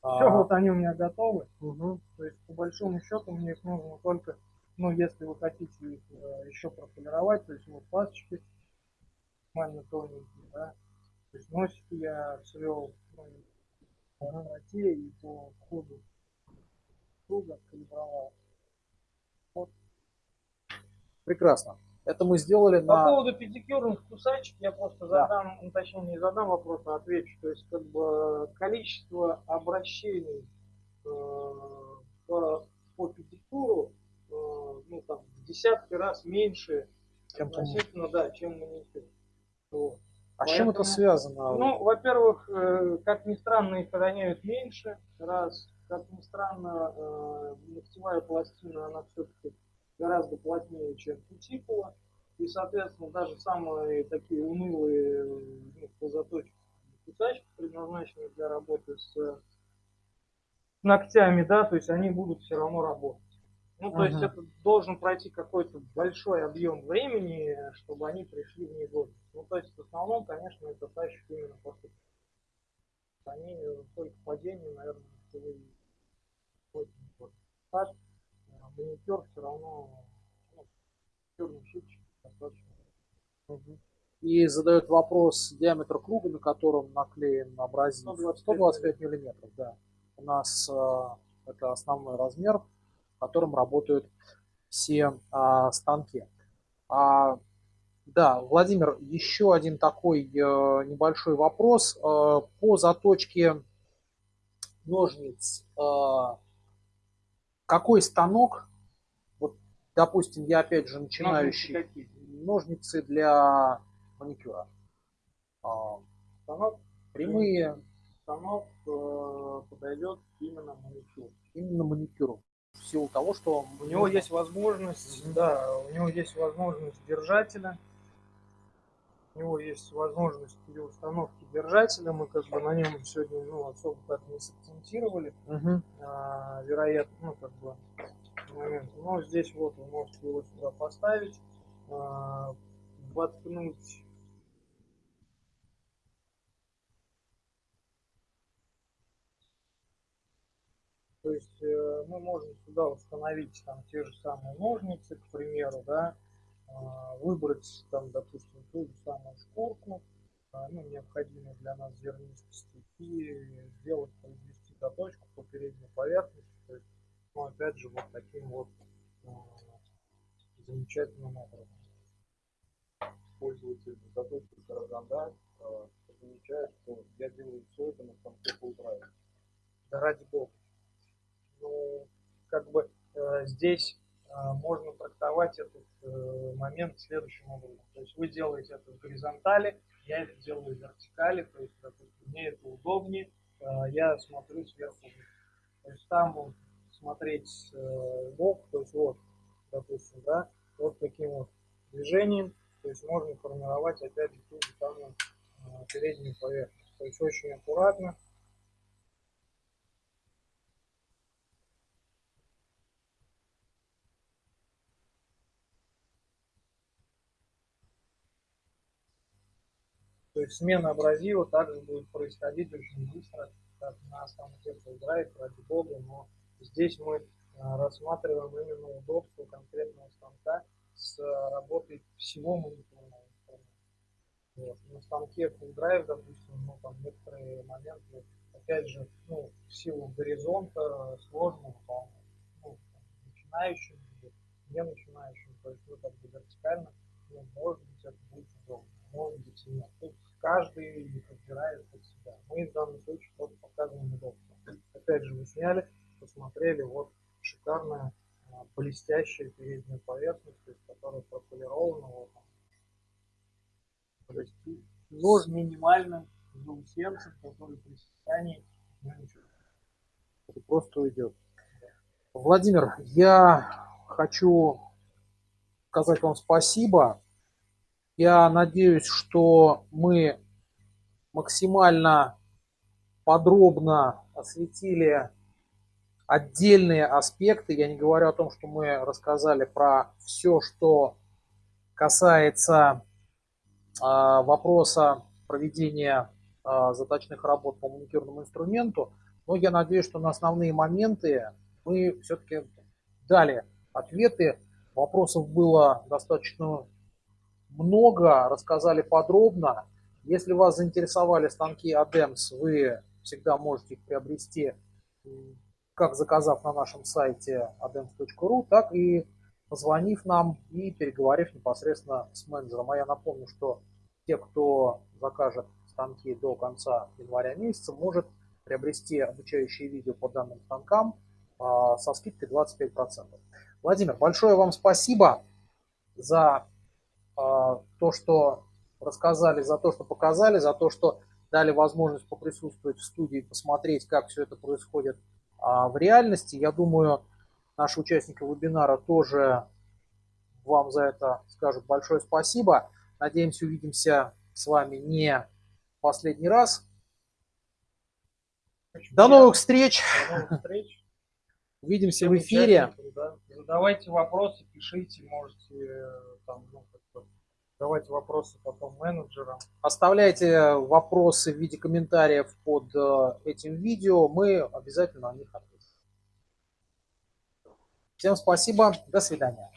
Speaker 1: А,
Speaker 2: Все, вот они у меня готовы.
Speaker 1: мгм.
Speaker 2: То есть, по большому счету, мне их нужно только, ну, если вы хотите их э, еще прополировать, то есть вот пасочки максимально тоненькие, да. То есть носики я свел ну, по красоте и по ходу круга откалибровал.
Speaker 1: Прекрасно. Это мы сделали
Speaker 2: По
Speaker 1: на...
Speaker 2: поводу педикюрных кусачек я просто
Speaker 1: Да.
Speaker 2: задам, ну, точнее не задам вопрос, а отвечу. То есть как бы количество обращений э, по, по педикюру э, ну, там, в десятки раз меньше
Speaker 1: Чем по
Speaker 2: относительно, да, чем маникюр. Вот.
Speaker 1: А с чем это
Speaker 2: поэтому-
Speaker 1: связано?
Speaker 2: Ну, во-первых, э, как ни странно, их роняют меньше, раз. Как ни странно, э, ногтевая пластина, она все-таки гораздо плотнее, чем кутикула. И, соответственно, даже самые такие унылые ну, по заточке кусачки, предназначенные для работы с ногтями, да, то есть они будут все равно работать. Ну, то есть
Speaker 1: Мгм.
Speaker 2: это должен пройти какой-то большой объем времени, чтобы они пришли в негодность. Ну, то есть в основном, конечно, это тащит именно после они э, только падение, наверное, ногтевые ходят в негодность. Так, э, маникюр все равно, ну, черный достаточно.
Speaker 1: И задает вопрос диаметр круга, на котором наклеен абразив.
Speaker 2: 125
Speaker 1: 125 миллиметров, да. У нас э, это основной размер, в котором работают все а, станки. А, да, Владимир, еще один такой э, небольшой вопрос. Э, по заточке ножниц, э, какой станок, вот, допустим, я опять же начинающий,
Speaker 2: Ножницы
Speaker 1: ножницы для маникюра. А,
Speaker 2: Станок,
Speaker 1: прямые,
Speaker 2: станок э, подойдет именно маникюр.
Speaker 1: именно маникюру. В силу того, что
Speaker 2: У него есть возможность, да, у него есть возможность держателя. У него есть возможность при установке держателя. Мы как бы на нем сегодня ну, особо так не сакцентировали.
Speaker 1: Мгм.
Speaker 2: а, вероятно, ну как бы момент. Но здесь вот вы можете его сюда поставить, а, воткнуть То есть э, мы можем сюда установить там те же самые ножницы, к примеру, да, выбрать там, допустим, ту же самую шкурку, а, ну, необходимую для нас зернистости, и сделать, произвести заточку по передней поверхности, то есть, ну, опять же, вот таким вот а, замечательным образом.
Speaker 4: Пользователь заточки Караганда замечает, что я делаю все это на full drive.
Speaker 2: Да ради бога. Ну, как бы э, здесь можно трактовать этот э, момент следующим образом. То есть вы делаете это в горизонтали, я это делаю в вертикали, то есть, допустим, мне это удобнее, э, я смотрю сверху. То есть там смотреть э, бок, то есть вот, допустим, да, вот таким вот движением, то есть можно формировать опять же ту же самую э, переднюю поверхность. То есть очень аккуратно, То есть смена абразива также будет происходить очень быстро, как на станке Full Drive, ради бога, но здесь мы а, рассматриваем именно удобство конкретного станка с а, работой всего мониторного. Вот. На станке Full Drive, допустим, ну, там некоторые моменты, опять же, ну, в силу горизонта сложно выполнять. Ну, там, начинающим не начинающим, то есть вы как бы вертикально, ну, может быть, это будет удобно, может быть и нет. Тут каждый подбирает под себя. Мы в данном случае просто показываем удобство. Опять же, вы сняли, посмотрели, вот шикарная а, блестящая передняя поверхность, то есть, которая прополирована, вот. То есть нож с минимальным который при сечании ну,
Speaker 1: просто уйдет. Владимир, я хочу сказать вам спасибо. Я надеюсь, что мы максимально подробно осветили отдельные аспекты. Я не говорю о том, что мы рассказали про все, что касается а, вопроса проведения а, заточных работ по маникюрному инструменту. Но я надеюсь, что на основные моменты мы все-таки дали ответы. Вопросов было достаточно много, рассказали подробно. Если вас заинтересовали станки ADEMS, вы всегда можете их приобрести, как заказав на нашем сайте adems.ru, так и позвонив нам и переговорив непосредственно с менеджером. А я напомню, что те, кто закажет станки до конца января месяца, может приобрести обучающие видео по данным станкам а, со скидкой 25%. Владимир, большое вам спасибо за то, что рассказали, за то, что показали, за то, что дали возможность поприсутствовать в студии, посмотреть, как все это происходит а, в реальности. Я думаю, наши участники вебинара тоже вам за это скажут большое спасибо. Надеемся, увидимся с вами не последний раз. До новых встреч.
Speaker 3: До новых встреч.
Speaker 1: Увидимся
Speaker 3: Всем
Speaker 1: в эфире.
Speaker 3: да. Задавайте вопросы, пишите, можете э, там, ну, как-то задавайте вопросы потом менеджерам.
Speaker 1: Оставляйте вопросы в виде комментариев под э, этим видео. Мы обязательно на них ответим. Всем спасибо. До свидания.